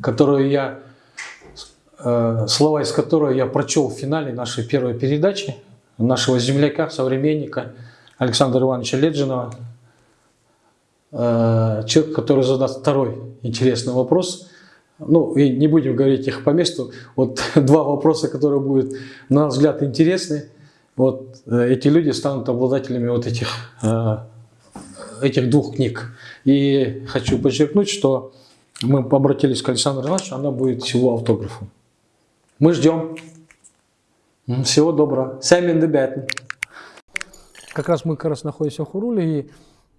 S2: которую я, э, слова из которой я прочел в финале нашей первой передачи, нашего земляка, современника Александра Ивановича Леджинова, э, человек, который задаст второй интересный вопрос. Ну, и не будем говорить их по месту. Вот два вопроса, которые будут, на наш взгляд, интересны. Вот э, эти люди станут обладателями вот этих, э, этих двух книг. И хочу подчеркнуть, что мы обратились к Александру Ивановичу, она будет всего автографом. Мы ждем. Всего доброго. Сэмин Дебятн. Как раз мы как раз находимся в Хуруле, и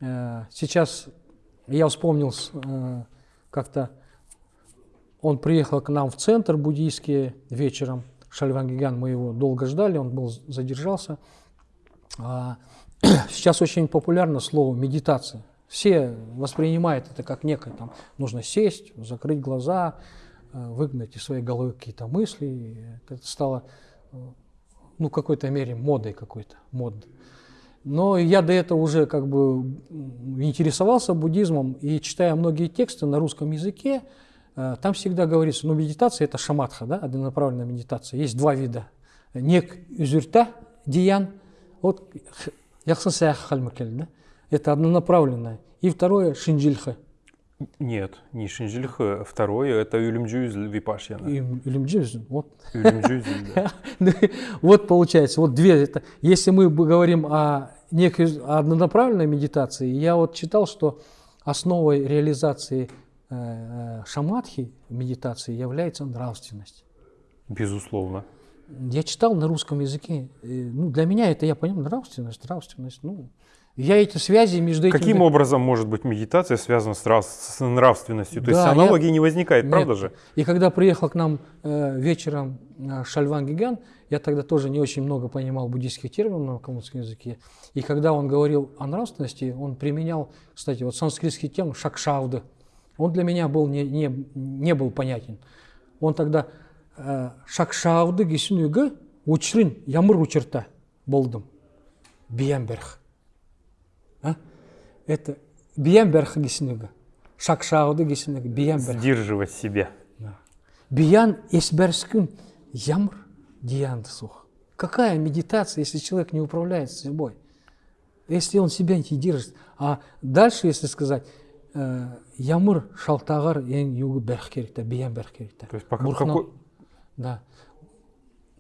S2: э, сейчас я вспомнил э, как-то он приехал к нам в центр буддийский вечером. Шальван Гиган, мы его долго ждали, он был задержался. А, сейчас очень популярно слово медитация. Все воспринимают это как некое, там, нужно сесть, закрыть глаза, э, выгнать из своей головы какие-то мысли. Это стало, э, ну, в какой-то мере модой какой-то, мод. Но я до этого уже как бы интересовался буддизмом и читая многие тексты на русском языке, там всегда говорится, ну, медитация – это шаматха, да, однонаправленная медитация. Есть два вида. Нек юзюрта, диян, вот х- яхсансаях хальмакель, да, это однонаправленная. И второе – шинджильха.
S1: Нет, не Шинджильха, второе это Юлимджюзль Випашьяна.
S2: И илюмджюз, вот
S1: Юлимджюзль, да.
S2: Вот получается, вот две. Это, если мы говорим о некой однонаправленной медитации, я вот читал, что основой реализации э, э, шаматхи медитации является нравственность.
S1: Безусловно.
S2: Я читал на русском языке. Ну, для меня это, я понимаю, нравственность, нравственность. Ну, я эти связи между этими...
S1: Каким образом может быть медитация связана с, нрав- с нравственностью? То есть
S2: Да, я-
S1: аналогии не возникает, правда
S2: Нет.
S1: же?
S2: И когда приехал к нам э, вечером э, Шальван Гиган, я тогда тоже не очень много понимал буддийских терминов на калмыцком языке. И когда он говорил о нравственности, он применял, кстати, вот санскритский термин шакшавда. Он для меня был не, не, не был понятен. Он тогда э, шакшавды гисюнюгы учрин ямыр учерта болдым. Биямберх. А? Это биямберх гисюнюгы. Шакшавды гисюнюгы. Биямберх.
S1: Сдерживать себя.
S2: Биян эсберскün ямр диянды сух. Какая медитация, если человек не управляет собой? Если он себя не держит. А дальше, если сказать, э, ямыр шалтағар ен югы бәрх керек та биян керек та
S1: То есть пока- какой-
S2: да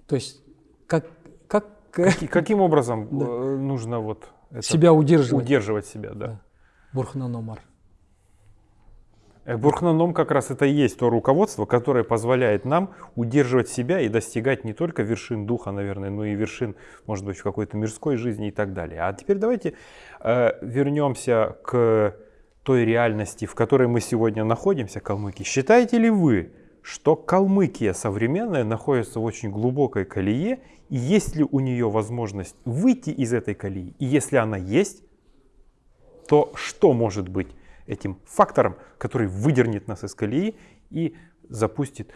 S2: то есть как как
S1: Каки- Каким образом э, нужно вот это
S2: себя удерживать
S1: удерживать себя, да?
S2: Да. бурхна номар
S1: Э, Бурхнаном как раз это и есть то руководство, которое позволяет нам удерживать себя и достигать не только вершин духа, наверное, но и вершин, может быть, в какой-то мирской жизни и так далее. А теперь давайте э, вернемся к той реальности, в которой мы сегодня находимся, Калмыкии. Считаете ли вы, что Калмыкия современная находится в очень глубокой колее, и есть ли у нее возможность выйти из этой колеи? И если она есть, то что может быть этим фактором, который выдернет нас из колеи и запустит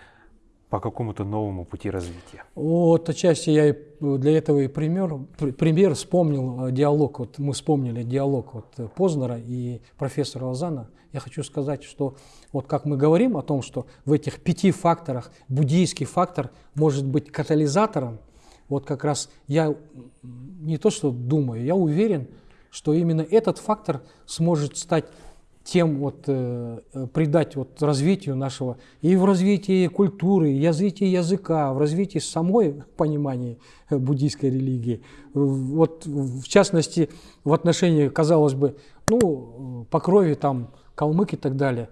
S1: по какому-то новому пути развития?
S2: Вот отчасти я и для этого и пример, пр- пример вспомнил э, диалог, вот мы вспомнили диалог вот э, Познера и профессора Лозана. Я хочу сказать, что вот как мы говорим о том, что в этих пяти факторах буддийский фактор может быть катализатором, вот как раз я не то что думаю, я уверен, что именно этот фактор сможет стать тем вот э, э, придать вот развитию нашего и в развитии культуры, и развитии языка, в развитии самой понимания э, буддийской религии. Вот в частности в отношении, казалось бы, ну э, по крови там калмык и так далее.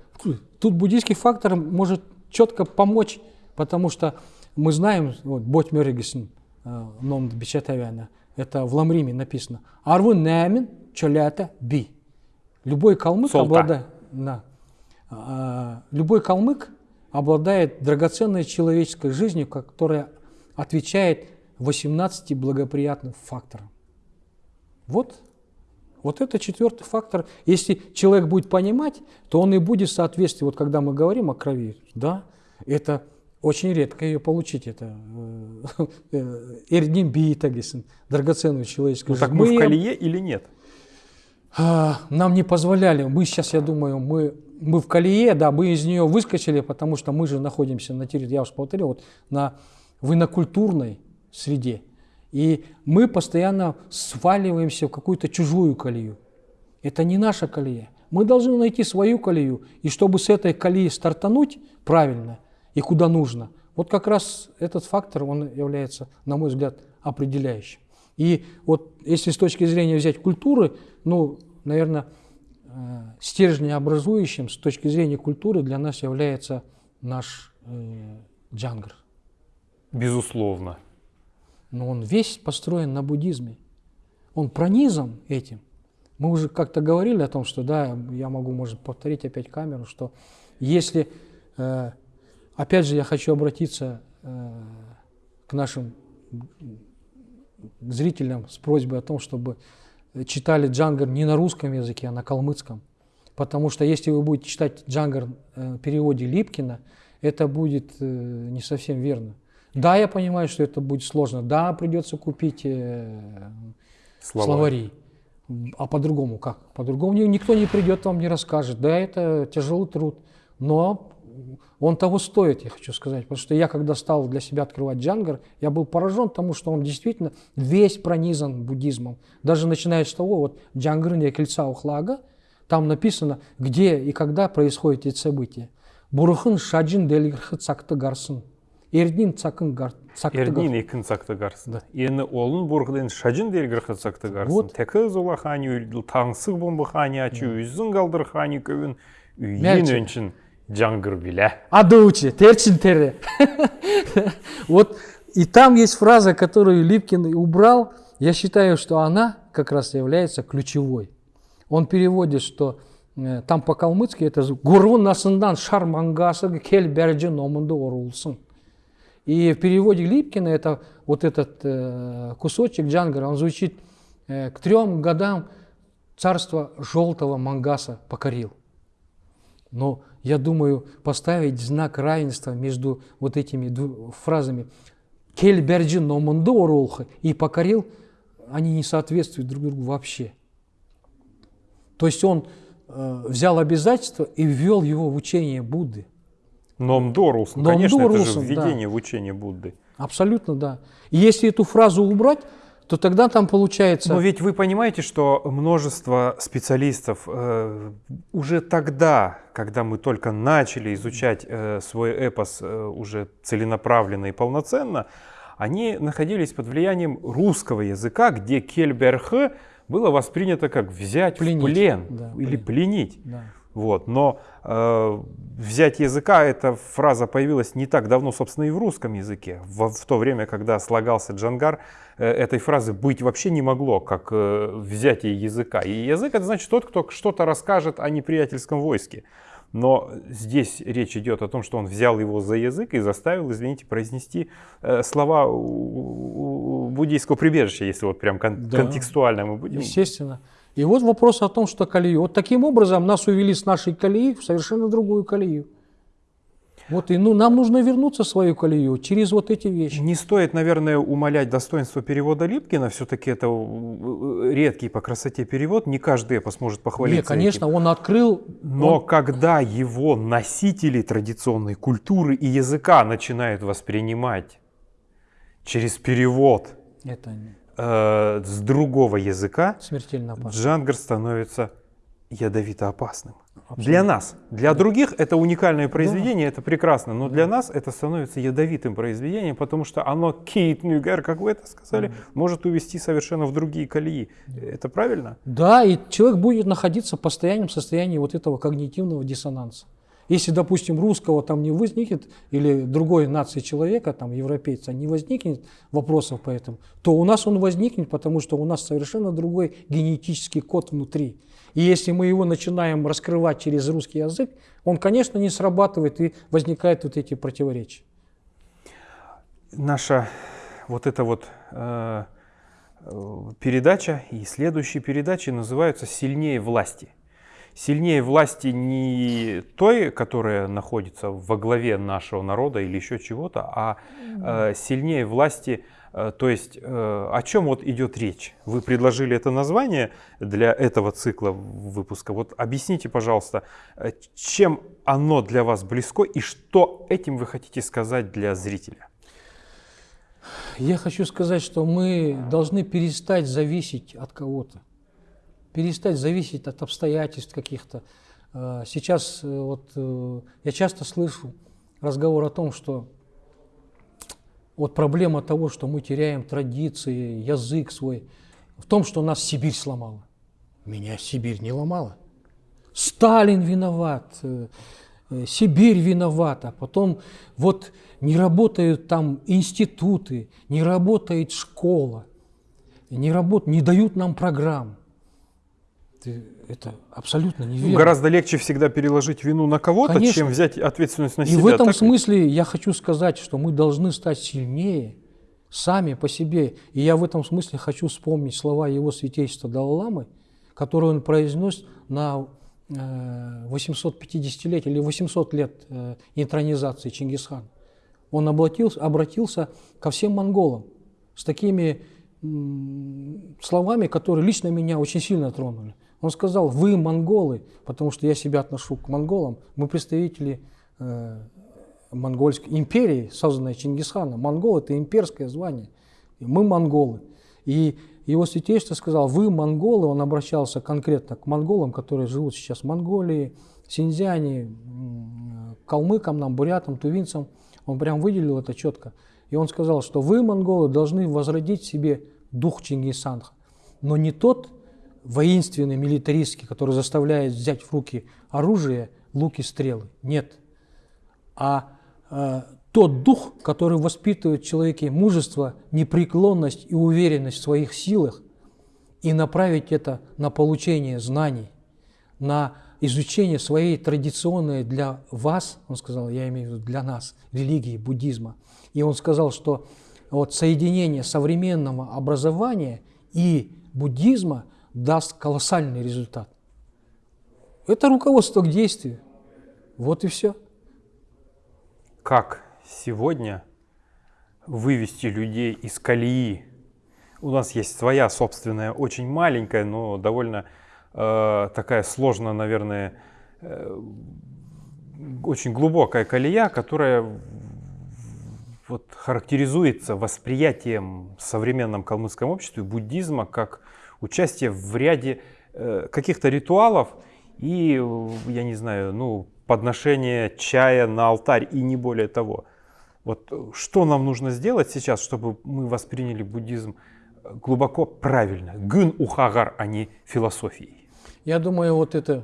S2: Тут буддийский фактор может четко помочь, потому что мы знаем, вот Бот Мёригесен, ном Бичатавяна, это в Ламриме написано. Арву нэмин чолята би. Любой калмык обладает, да, А, любой калмык обладает драгоценной человеческой жизнью, которая отвечает 18 благоприятным факторам. Вот, вот это четвертый фактор. Если человек будет понимать, то он и будет соответствовать. Вот когда мы говорим о крови, да, это очень редко ее получить. Это э, эрдим биитагисен, драгоценную человеческую
S1: Ну так
S2: жизнь.
S1: мы в колее или нет?
S2: А, нам не позволяли. Мы сейчас, я думаю, мы, мы в колее, да, мы из нее выскочили, потому что мы же находимся на территории, я уже повторил, вот на винокультурной среде. И мы постоянно сваливаемся в какую-то чужую колею. Это не наша колея. Мы должны найти свою колею. И чтобы с этой колеи стартануть правильно и куда нужно, вот как раз этот фактор, он является, на мой взгляд, определяющим. И вот если с точки зрения взять культуры, ну, наверное, стержнеобразующим с точки зрения культуры для нас является наш э, джангр.
S1: Безусловно.
S2: Но он весь построен на буддизме. Он пронизан этим. Мы уже как-то говорили о том, что, да, я могу, может, повторить опять камеру, что если, э, опять же, я хочу обратиться э, к нашим зрителям с просьбой о том, чтобы читали джангар не на русском языке, а на калмыцком. Потому что если вы будете читать джангар э, в переводе Липкина, это будет э, не совсем верно. Да, я понимаю, что это будет сложно. Да, придется купить э,
S1: Слова.
S2: словари. А по-другому как? По-другому ни- никто не придет, вам не расскажет. Да, это тяжелый труд. Но он того стоит, я хочу сказать. Потому что я, когда стал для себя открывать джангар, я был поражен тому, что он действительно весь пронизан буддизмом. Даже начиная с того, вот джангрыня кольца ухлага, там написано, где и когда происходят эти события. Бурхын шаджин делгірхі цакты гарсын. Эрдин цакын гар, цакты гар-
S1: Эрдин екін сақтыгарсын. Ені олын бұрғден шажын дергірқы сақтыгарсын.
S2: Вот.
S1: Тәкі зола хани үлділ, таңсық бомбы хани ачы, үзін қалдыр хани көвін, үйен
S2: Мәрчі.
S1: өншін жаңғыр білә.
S2: Адоучи, терчин тере. Вот и там есть фраза, которую Липкин убрал. Я считаю, что она как раз является ключевой. Он переводит, что э, там по-калмыцки это «Гурвун насындан шар мангасы кел бәрджі номынды орулсын». И в переводе Липкина это вот этот э, кусочек Джангара, он звучит э, «К трем годам царство желтого мангаса покорил». Но я думаю, поставить знак равенства между вот этими фразами «Кель берджи номынды оролхы» и «покорил», они не соответствуют друг другу вообще. То есть он э, взял обязательство и ввел его в учение Будды.
S1: Номдорулсын, Конечно, это же
S2: да.
S1: введение в учение Будды.
S2: Абсолютно, да. И если эту фразу убрать, то тогда там получается...
S1: Но ведь вы понимаете, что множество специалистов э, уже тогда, когда мы только начали изучать э, свой эпос э, уже целенаправленно и полноценно, они находились под влиянием русского языка, где кельберх было воспринято как взять
S2: Пленить.
S1: в плен
S2: Да,
S1: или
S2: плен.
S1: пленить.
S2: Да.
S1: Вот. Но э, взять языка, эта фраза появилась не так давно, собственно, и в русском языке. В, в то время, когда слагался джангар, э, этой фразы быть вообще не могло, как э, взятие языка. И язык это значит тот, кто что-то расскажет о неприятельском войске. Но здесь речь идет о том, что он взял его за язык и заставил, извините, произнести э, слова буддийского прибежища, если вот прям кон-
S2: Да.
S1: контекстуально мы будем.
S2: Естественно. И вот вопрос о том, что колею. Вот таким образом нас увели с нашей колеи в совершенно другую колею. Вот и ну, нам нужно вернуться в свою колею через вот эти вещи.
S1: Не стоит, наверное, умалять достоинство перевода Липкина. Все-таки это э, редкий по красоте перевод. Не каждый эпос может похвалиться.
S2: Не, конечно, он открыл.
S1: этим. Но
S2: он-
S1: когда его носители традиционной культуры и языка начинают воспринимать через перевод
S2: это
S1: э, с другого языка,
S2: смертельно.
S1: Джангар становится ядовито опасным.
S2: Абсолютно.
S1: Для нас. Для других это уникальное произведение, это прекрасно, но для нас это становится ядовитым произведением, потому что оно кейт нюгер, как вы это сказали, может увести совершенно в другие колеи. Это правильно?
S2: Да, и человек будет находиться в постоянном состоянии вот этого когнитивного диссонанса. Если, допустим, русского там не возникнет, или другой нации человека, там, европейца, не возникнет вопросов по этому, то у нас он возникнет, потому что у нас совершенно другой генетический код внутри. И если мы его начинаем раскрывать через русский язык, он, конечно, не срабатывает и возникают вот эти противоречия.
S1: Наша вот эта вот э, э, передача и следующие передачи называются «Сильнее власти». Сильнее власти не той, которая находится во главе нашего народа или еще чего-то, а э, сильнее власти, э, то есть э, о чем вот идет речь. Вы предложили это название для этого цикла выпуска. Вот объясните, пожалуйста, э, чем оно для вас близко и что этим вы хотите сказать для зрителя?
S2: Я хочу сказать, что мы должны перестать зависеть от кого-то, перестать зависеть от обстоятельств каких-то. Э, Сейчас э, вот э, я часто слышу разговор о том, что вот проблема того, что мы теряем традиции, язык свой, в том, что нас Сибирь сломала. Меня Сибирь не ломала. Сталин виноват, Сибирь виновата. Потом вот не работают там институты, не работает школа, не, работ, не дают нам программ. Ты- Это абсолютно
S1: Ну,
S2: неверно.
S1: Гораздо легче всегда переложить вину на кого-то, чем взять ответственность на
S2: И
S1: себя.
S2: в этом
S1: так
S2: смысле я хочу сказать, что мы должны стать сильнее сами по себе. И я в этом смысле хочу вспомнить слова его святейства Далай-Ламы, которые он произнес на э, 850 или 800 лет э, интронизации Чингисхана. Он обратился, обратился ко всем монголам с такими словами, которые лично меня очень сильно тронули. Он сказал, вы монголы, потому что я себя отношу к монголам, мы представители э, монгольской империи, созданной Чингисханом. Монгол – это имперское звание. Мы монголы. И его святейство сказал, вы монголы, он обращался конкретно к монголам, которые живут сейчас в Монголии, Синьцзяне, калмыкам, нам, бурятам, тувинцам. Он прям выделил это четко. И он сказал, что вы, монголы, должны возродить себе дух Чингисхана, но не тот воинственный, милитаристский, который заставляет взять в руки оружие, луки, стрелы. Нет. А э, тот дух, который воспитывает в человеке мужество, непреклонность и уверенность в своих силах, и направить это на получение знаний, на изучение своей традиционной для вас, он сказал, я имею в виду для нас, религии, буддизма. И он сказал, что вот соединение современного образования и буддизма даст колоссальный результат. Это руководство к действию. Вот и все.
S1: Как сегодня вывести людей из колеи? У нас есть своя собственная, очень маленькая, но довольно э, такая сложная, наверное, э, очень глубокая колея, которая вот характеризуется восприятием современном калмыцком обществе буддизма как участие в ряде э, каких-то ритуалов и, я не знаю, ну, подношение чая на алтарь и не более того. Вот э, что нам нужно сделать сейчас, чтобы мы восприняли буддизм э, глубоко правильно, гын ухагар, а не философией?
S2: Я думаю, вот это,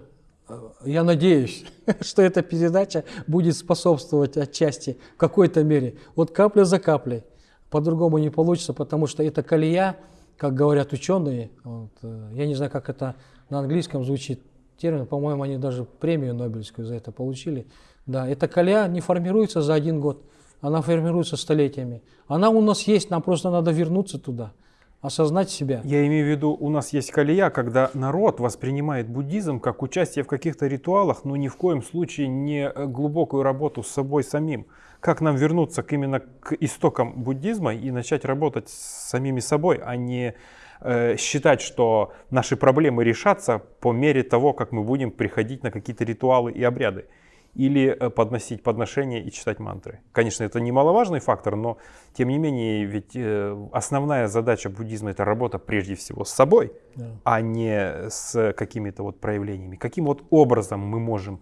S2: я надеюсь, что эта передача будет способствовать отчасти в какой-то мере. Вот капля за каплей. По-другому не получится, потому что это колея, как говорят ученые, вот, я не знаю, как это на английском звучит термин, по-моему, они даже премию Нобелевскую за это получили. Да, эта колея не формируется за один год она формируется столетиями. Она у нас есть, нам просто надо вернуться туда, осознать себя.
S1: Я имею в виду, у нас есть колея, когда народ воспринимает буддизм как участие в каких-то ритуалах, но ни в коем случае не глубокую работу с собой самим. Как нам вернуться к, именно к истокам буддизма и начать работать с самими собой, а не э, считать, что наши проблемы решатся по мере того, как мы будем приходить на какие-то ритуалы и обряды или э, подносить подношения и читать мантры. Конечно, это немаловажный фактор, но тем не менее, ведь э, основная задача буддизма это работа прежде всего с собой, да. а не с какими-то вот проявлениями. Каким вот образом мы можем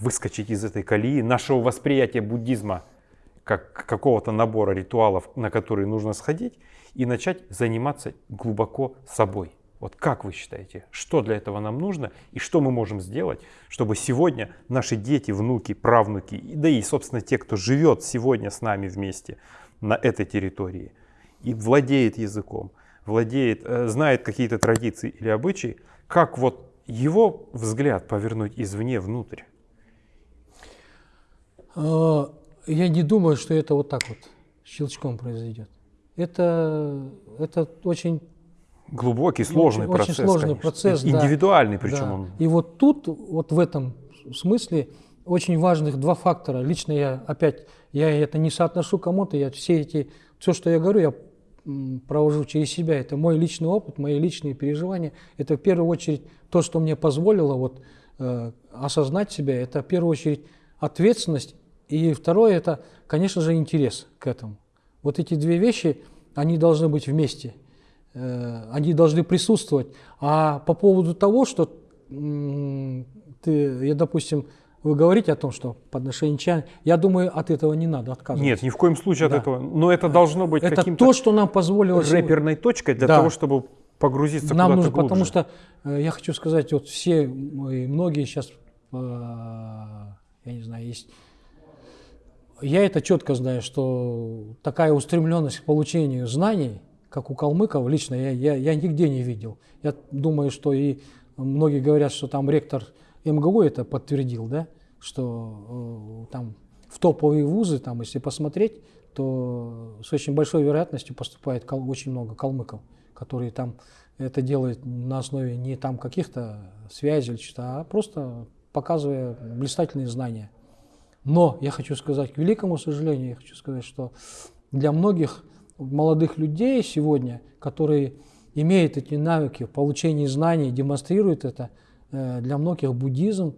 S1: выскочить из этой колеи нашего восприятия буддизма как какого-то набора ритуалов, на которые нужно сходить, и начать заниматься глубоко собой. Вот как вы считаете, что для этого нам нужно и что мы можем сделать, чтобы сегодня наши дети, внуки, правнуки, да и, собственно, те, кто живет сегодня с нами вместе на этой территории и владеет языком, владеет, э, знает какие-то традиции или обычаи, как вот его взгляд повернуть извне внутрь?
S2: Я не думаю, что это вот так вот щелчком произойдет. Это, это очень
S1: глубокий, сложный
S2: очень,
S1: процесс.
S2: Очень сложный
S1: конечно.
S2: процесс,
S1: Индивидуальный
S2: да,
S1: причем
S2: да.
S1: он.
S2: И вот тут, вот в этом смысле, очень важных два фактора. Лично я опять, я это не соотношу кому-то, я все эти, все, что я говорю, я провожу через себя. Это мой личный опыт, мои личные переживания. Это в первую очередь то, что мне позволило вот, э, осознать себя. Это в первую очередь ответственность. И второе, это, конечно же, интерес к этому. Вот эти две вещи, они должны быть вместе. Э, они должны присутствовать. А по поводу того, что ты, я, допустим, вы говорите о том, что подношение чая, я думаю, от этого не надо отказываться.
S1: Нет, ни в коем случае да. от этого. Но это должно быть
S2: это
S1: каким-то
S2: то, что нам позволило
S1: рэперной точкой для да. того, чтобы погрузиться
S2: нам
S1: куда-то
S2: нужно,
S1: глубже.
S2: Потому что э, я хочу сказать, вот все и многие сейчас, э, я не знаю, есть я это четко знаю, что такая устремленность к получению знаний, как у калмыков, лично я, я, я нигде не видел. Я думаю, что и многие говорят, что там ректор МГУ это подтвердил, да, что э, там в топовые вузы, там, если посмотреть, то с очень большой вероятностью поступает кал, очень много калмыков, которые там это делают на основе не там каких-то связей а просто показывая блистательные знания. Но я хочу сказать, к великому сожалению, я хочу сказать, что для многих молодых людей сегодня, которые имеют эти навыки в получении знаний, демонстрируют это, э, для многих буддизм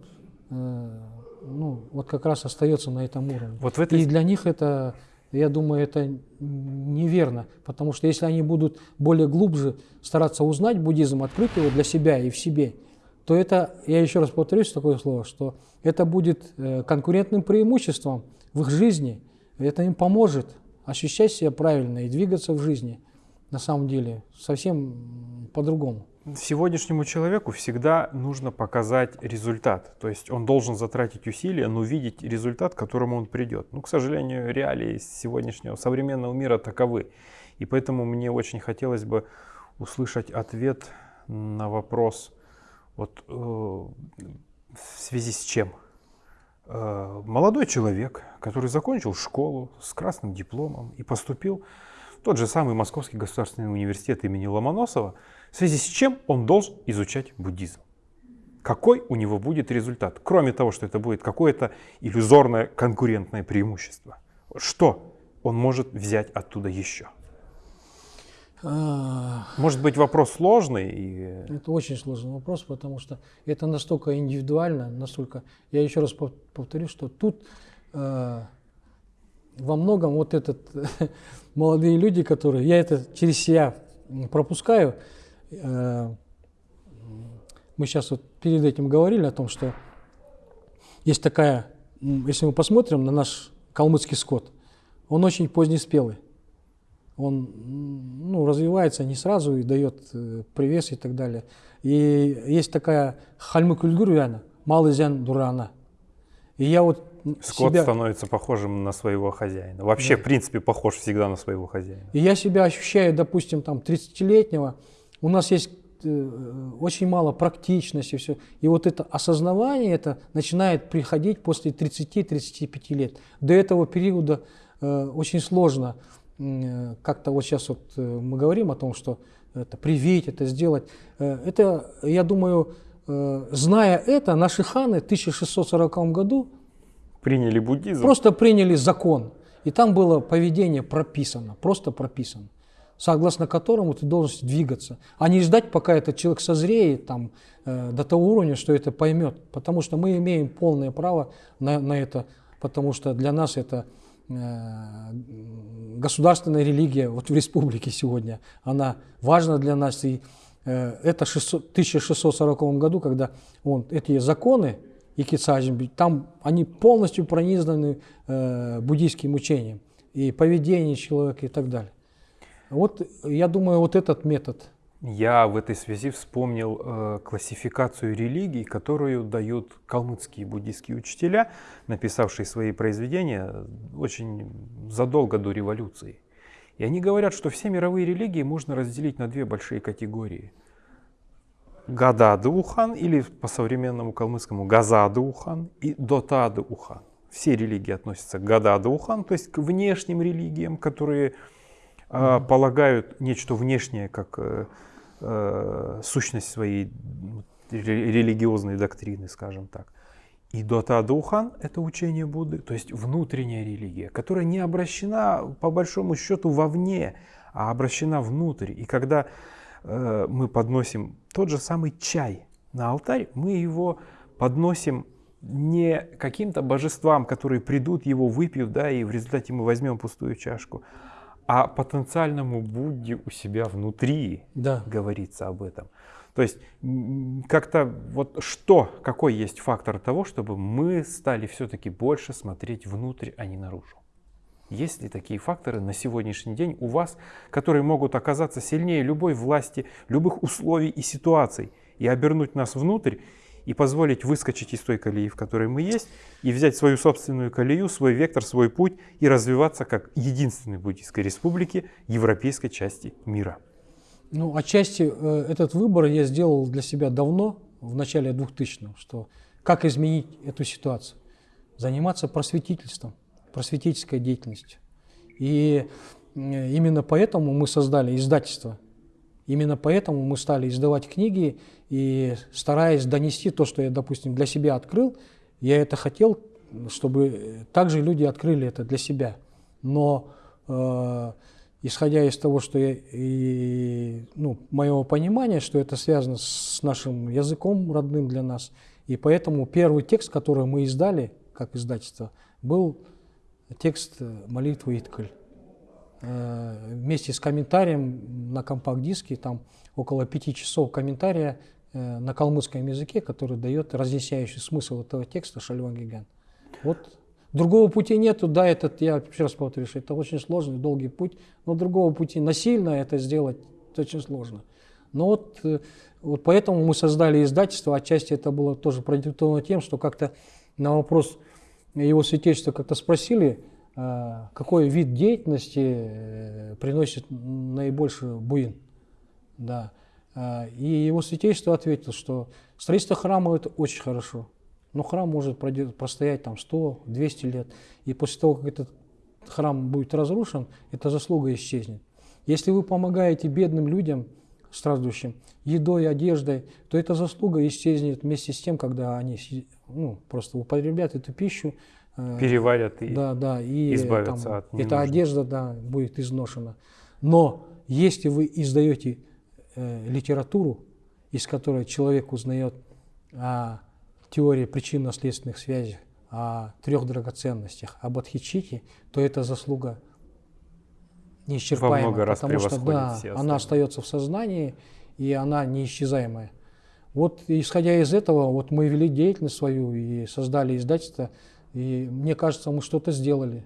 S2: э, ну, вот как раз остается на этом уровне. Вот в этой... И для них это, я думаю, это неверно, потому что если они будут более глубже стараться узнать буддизм, открыть его для себя и в себе, то это, я еще раз повторюсь такое слово, что это будет э, конкурентным преимуществом в их жизни, это им поможет ощущать себя правильно и двигаться в жизни на самом деле совсем по-другому.
S1: Сегодняшнему человеку всегда нужно показать результат. То есть он должен затратить усилия, но видеть результат, к которому он придет. Ну, к сожалению, реалии сегодняшнего современного мира таковы. И поэтому мне очень хотелось бы услышать ответ на вопрос, вот э, в связи с чем? Э, молодой человек, который закончил школу с красным дипломом и поступил в тот же самый Московский государственный университет имени Ломоносова, в связи с чем он должен изучать буддизм. Какой у него будет результат, кроме того, что это будет какое-то иллюзорное конкурентное преимущество? Что он может взять оттуда еще? Может быть вопрос сложный? И...
S2: Это очень сложный вопрос, потому что это настолько индивидуально, настолько... Я еще раз повторю, что тут э, во многом вот этот молодые люди, которые я это через себя пропускаю. Э, мы сейчас вот перед этим говорили о том, что есть такая, если мы посмотрим на наш калмыцкий скот, он очень позднеспелый. Он ну, развивается не сразу и дает э, привес и так далее. И есть такая хальмы кульгуряна, малый зян дурана. И я вот
S1: Скот
S2: себя...
S1: становится похожим на своего хозяина. Вообще, да. в принципе, похож всегда на своего хозяина.
S2: И я себя ощущаю, допустим, там 30-летнего. У нас есть э, очень мало практичности, все. И вот это осознавание это начинает приходить после 30-35 лет. До этого периода э, очень сложно как-то вот сейчас вот э, мы говорим о том, что это привить, это сделать. Э, это, я думаю, э, зная это, наши ханы в 1640 году
S1: Приняли буддизм?
S2: Просто приняли закон. И там было поведение прописано, просто прописано, согласно которому ты должен двигаться, а не ждать, пока этот человек созреет там, э, до того уровня, что это поймет. Потому что мы имеем полное право на, на это, потому что для нас это э, государственная религия вот в республике сегодня, она важна для нас. И э, это 600, 1640 году, когда он, эти законы, и Кицаджин, там они полностью пронизаны э, буддийским учением и поведение человека и так далее. Вот я думаю, вот этот метод.
S1: Я в этой связи вспомнил э, классификацию религий, которую дают калмыцкие буддийские учителя, написавшие свои произведения очень задолго до революции. И они говорят, что все мировые религии можно разделить на две большие категории – Гадады-Ухан или по современному калмыцкому Газады-Ухан и Дотады-Ухан. Все религии относятся к Гадады-Ухан, то есть к внешним религиям, которые э, полагают нечто внешнее как э, э, сущность своей религиозной доктрины, скажем так. И Дотадухан – это учение Будды, то есть внутренняя религия, которая не обращена по большому счету вовне, а обращена внутрь. И когда Э, мы подносим тот же самый чай на алтарь, мы его подносим не каким-то божествам, которые придут, его выпьют, да, и в результате мы возьмем пустую чашку, а потенциальному Будде у себя внутри да. говорится об этом. То есть как-то вот что, какой есть фактор того, чтобы мы стали все-таки больше смотреть внутрь, а не наружу? Есть ли такие факторы на сегодняшний день у вас, которые могут оказаться сильнее любой власти, любых условий и ситуаций, и обернуть нас внутрь, и позволить выскочить из той колеи, в которой мы есть, и взять свою собственную колею, свой вектор, свой путь и развиваться как единственной буддийской республики европейской части мира?
S2: Ну, отчасти э, этот выбор я сделал для себя давно, в начале 2000-х, что как изменить эту ситуацию? Заниматься просветительством просветительской деятельностью. И именно поэтому мы создали издательство. Именно поэтому мы стали издавать книги и стараясь донести то, что я, допустим, для себя открыл, я это хотел, чтобы также люди открыли это для себя. Но э, исходя из того, что я, и, ну, моего понимания, что это связано с нашим языком родным для нас, и поэтому первый текст, который мы издали как издательство, был текст молитвы Иткаль. Э, вместе с комментарием на компакт-диске, там около пяти часов комментария э, на калмыцком языке, который дает разъясняющий смысл этого текста Шальван Гиган. Вот другого пути нету, да, этот, я еще раз повторю, что это очень сложный, долгий путь, но другого пути насильно это сделать очень сложно. Но вот, вот поэтому мы создали издательство, отчасти это было тоже продиктовано тем, что как-то на вопрос его святейшество как-то спросили, какой вид деятельности э, приносит наибольший буин. Да. А, и его святейшество ответил, что строительство храма это очень хорошо. Но храм может простоять там 100-200 лет. И после того, как этот храм будет разрушен, эта заслуга исчезнет. Если вы помогаете бедным людям, страждущим, едой, одеждой, то эта заслуга исчезнет вместе с тем, когда они ну, просто употребят эту пищу.
S1: Э, Переварят и,
S2: да, да, и
S1: избавятся там, от
S2: Эта одежда да, будет изношена. Но если вы издаете э, литературу, из которой человек узнает о теории причинно-следственных связей, о трех драгоценностях, об Адхичите, то это заслуга неисчерпаемая,
S1: раз
S2: потому что да, она остается в сознании, и она неисчезаемая. Вот исходя из этого, вот мы вели деятельность свою и создали издательство, и мне кажется, мы что-то сделали.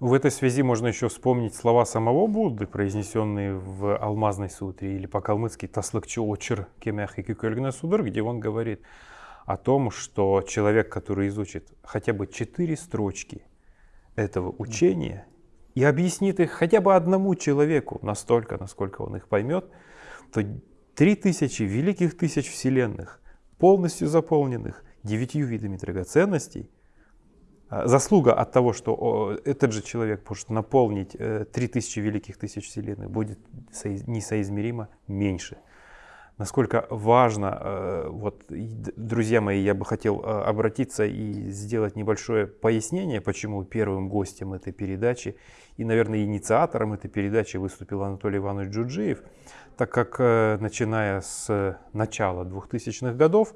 S1: В этой связи можно еще вспомнить слова самого Будды, произнесенные в Алмазной сутре или по-калмыцки «Таслыкчу очер кемях и кюкельгна судр», где он говорит о том, что человек, который изучит хотя бы четыре строчки этого учения и объяснит их хотя бы одному человеку настолько, насколько он их поймет, то три тысячи великих тысяч вселенных, полностью заполненных девятью видами драгоценностей, Заслуга от того, что этот же человек может наполнить э, три тысячи великих тысяч вселенных, будет соиз- несоизмеримо меньше. Насколько важно, э, вот, друзья мои, я бы хотел э, обратиться и сделать небольшое пояснение, почему первым гостем этой передачи и, наверное, инициатором этой передачи выступил Анатолий Иванович Джуджиев, так как, э, начиная с начала 2000-х годов,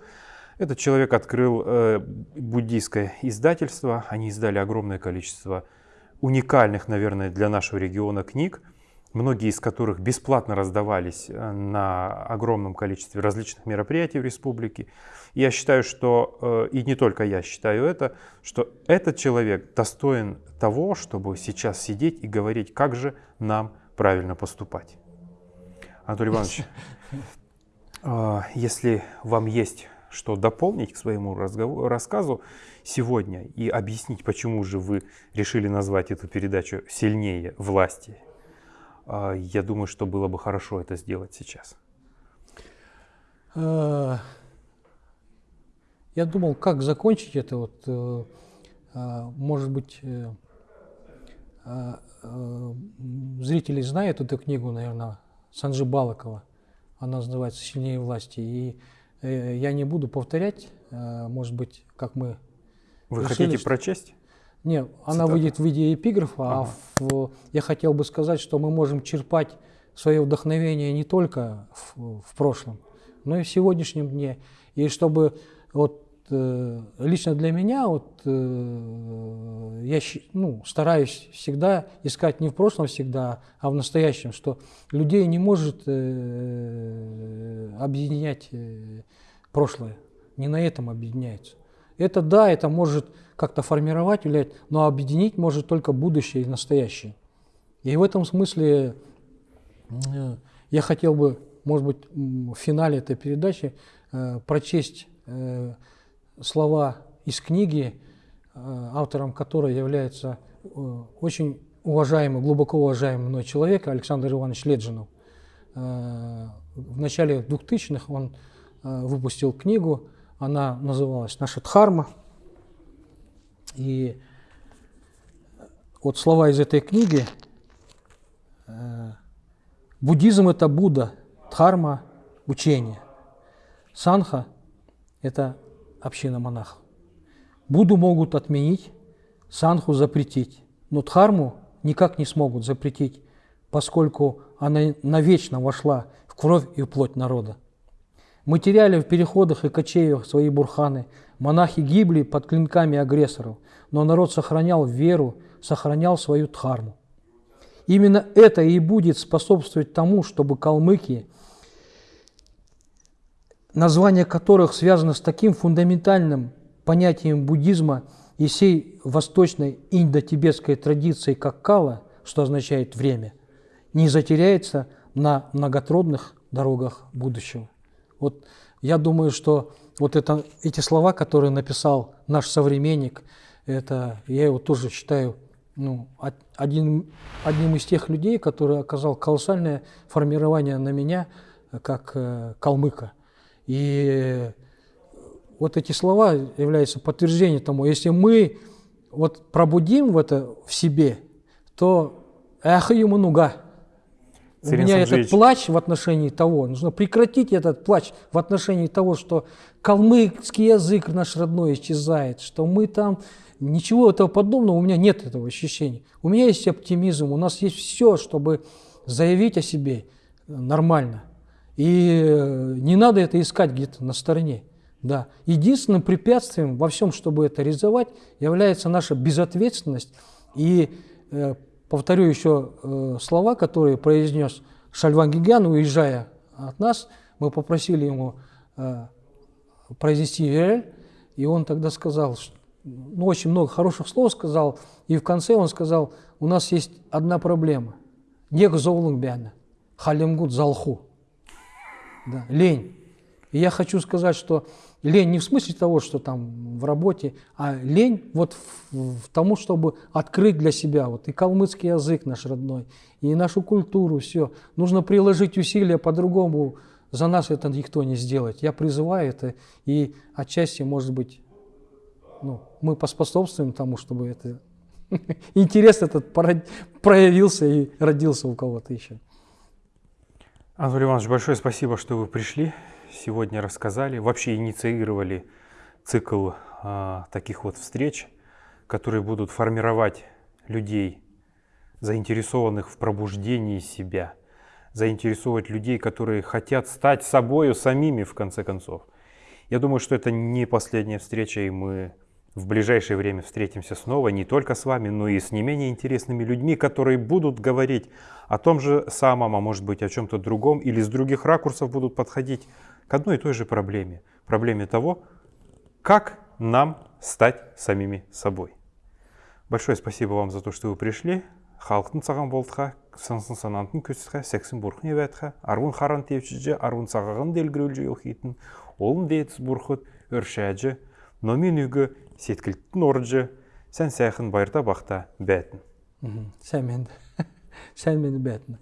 S1: этот человек открыл э, буддийское издательство. Они издали огромное количество уникальных, наверное, для нашего региона книг, многие из которых бесплатно раздавались э, на огромном количестве различных мероприятий в республике. И я считаю, что, э, и не только я считаю это, что этот человек достоин того, чтобы сейчас сидеть и говорить, как же нам правильно поступать. Анатолий Иванович, а, если вам есть что дополнить к своему разгову- рассказу сегодня и объяснить, почему же вы решили назвать эту передачу «Сильнее власти», а, я думаю, что было бы хорошо это сделать сейчас.
S2: Э, Я думал, как закончить это. Вот, э, а, может быть, э, э, зрители знают эту книгу, наверное, Санджи Балакова. Она называется «Сильнее власти». И э, я не буду повторять, э, может быть, как мы...
S1: Вы
S2: Решили,
S1: хотите
S2: что-
S1: прочесть?
S2: Не, она
S1: Цитата.
S2: выйдет в виде эпиграфа,
S1: Ага.
S2: а в- я хотел бы сказать, что мы можем черпать свое вдохновение не только в, в прошлом, но и в сегодняшнем дне. И чтобы вот э, лично для меня вот э, я ну, стараюсь всегда искать не в прошлом всегда, а в настоящем, что людей не может э, объединять прошлое, не на этом объединяется. Это да, это может как-то формировать, влиять, но объединить может только будущее и настоящее. И в этом смысле я хотел бы, может быть, в финале этой передачи э, прочесть э, слова из книги, э, автором которой является э, очень уважаемый, глубоко уважаемый мной человек Александр Иванович Леджинов. Э, В начале 2000-х он выпустил книгу, она называлась «Наша Дхарма». И вот слова из этой книги. Буддизм – это Будда, Дхарма – учение. Санха – это община монахов. Будду могут отменить, санху запретить, но дхарму никак не смогут запретить, поскольку она навечно вошла в кровь и в плоть народа. Мы теряли в переходах и кочеях свои бурханы, монахи гибли под клинками агрессоров, но народ сохранял веру, сохранял свою дхарму. Именно это и будет способствовать тому, чтобы калмыки, название которых связано с таким фундаментальным понятием буддизма и всей восточной индо-тибетской традиции, как кала, что означает время, не затеряется на многотрудных дорогах будущего. Вот я думаю, что вот это, эти слова, которые написал наш современник, это я его тоже считаю ну, од- один, одним из тех людей, который оказал колоссальное формирование на меня э, как э, калмыка. И вот эти слова являются подтверждением тому, если мы вот пробудим в это в себе, то эх, ему нуга. У меня этот
S1: Санджеевич.
S2: плач в отношении того, нужно прекратить этот плач в отношении того, что калмыцкий язык наш родной исчезает, что мы там ничего этого подобного, у меня нет этого ощущения. У меня есть оптимизм, у нас есть все, чтобы заявить о себе нормально. И э, не надо это искать где-то на стороне. Да. Единственным препятствием во всем, чтобы это реализовать, является наша безответственность. И э, повторю еще э, слова, которые произнес Шальван Гигян, уезжая от нас. Мы попросили ему произнести Ирель, и он тогда сказал, ну, очень много хороших слов сказал, и в конце он сказал, у нас есть одна проблема. Нег зоулунг бяна, халимгут залху. Да, лень. И я хочу сказать, что лень не в смысле того, что там в работе, а лень вот в, в тому, чтобы открыть для себя вот и калмыцкий язык наш родной, и нашу культуру, все. Нужно приложить усилия по-другому. За нас это никто не сделает. Я призываю это, и отчасти, может быть, ну, мы поспособствуем тому, чтобы это интерес этот проявился и родился у кого-то еще.
S1: Анатолий Иванович, большое спасибо, что вы пришли, сегодня рассказали, вообще инициировали цикл а, таких вот встреч, которые будут формировать людей, заинтересованных в пробуждении себя, заинтересовать людей, которые хотят стать собою самими, в конце концов. Я думаю, что это не последняя встреча, и мы в ближайшее время встретимся снова не только с вами, но и с не менее интересными людьми, которые будут говорить о том же самом, а может быть о чем-то другом, или с других ракурсов будут подходить к одной и той же проблеме. Проблеме того, как нам стать самими собой. Большое спасибо вам за то, что вы пришли. халықтың саған болдыға сынсын санантын көсіға сексін бұрқын ебәтіға арвун харан тевчіже арвун сағағын делгірөлжі елхейтін олын дейтіс бұрқыт өршәжі номин үгі сеткіліктің орынжы сән сәйхін байырта бақта бәтін.
S2: Сән мен сән мені бәтін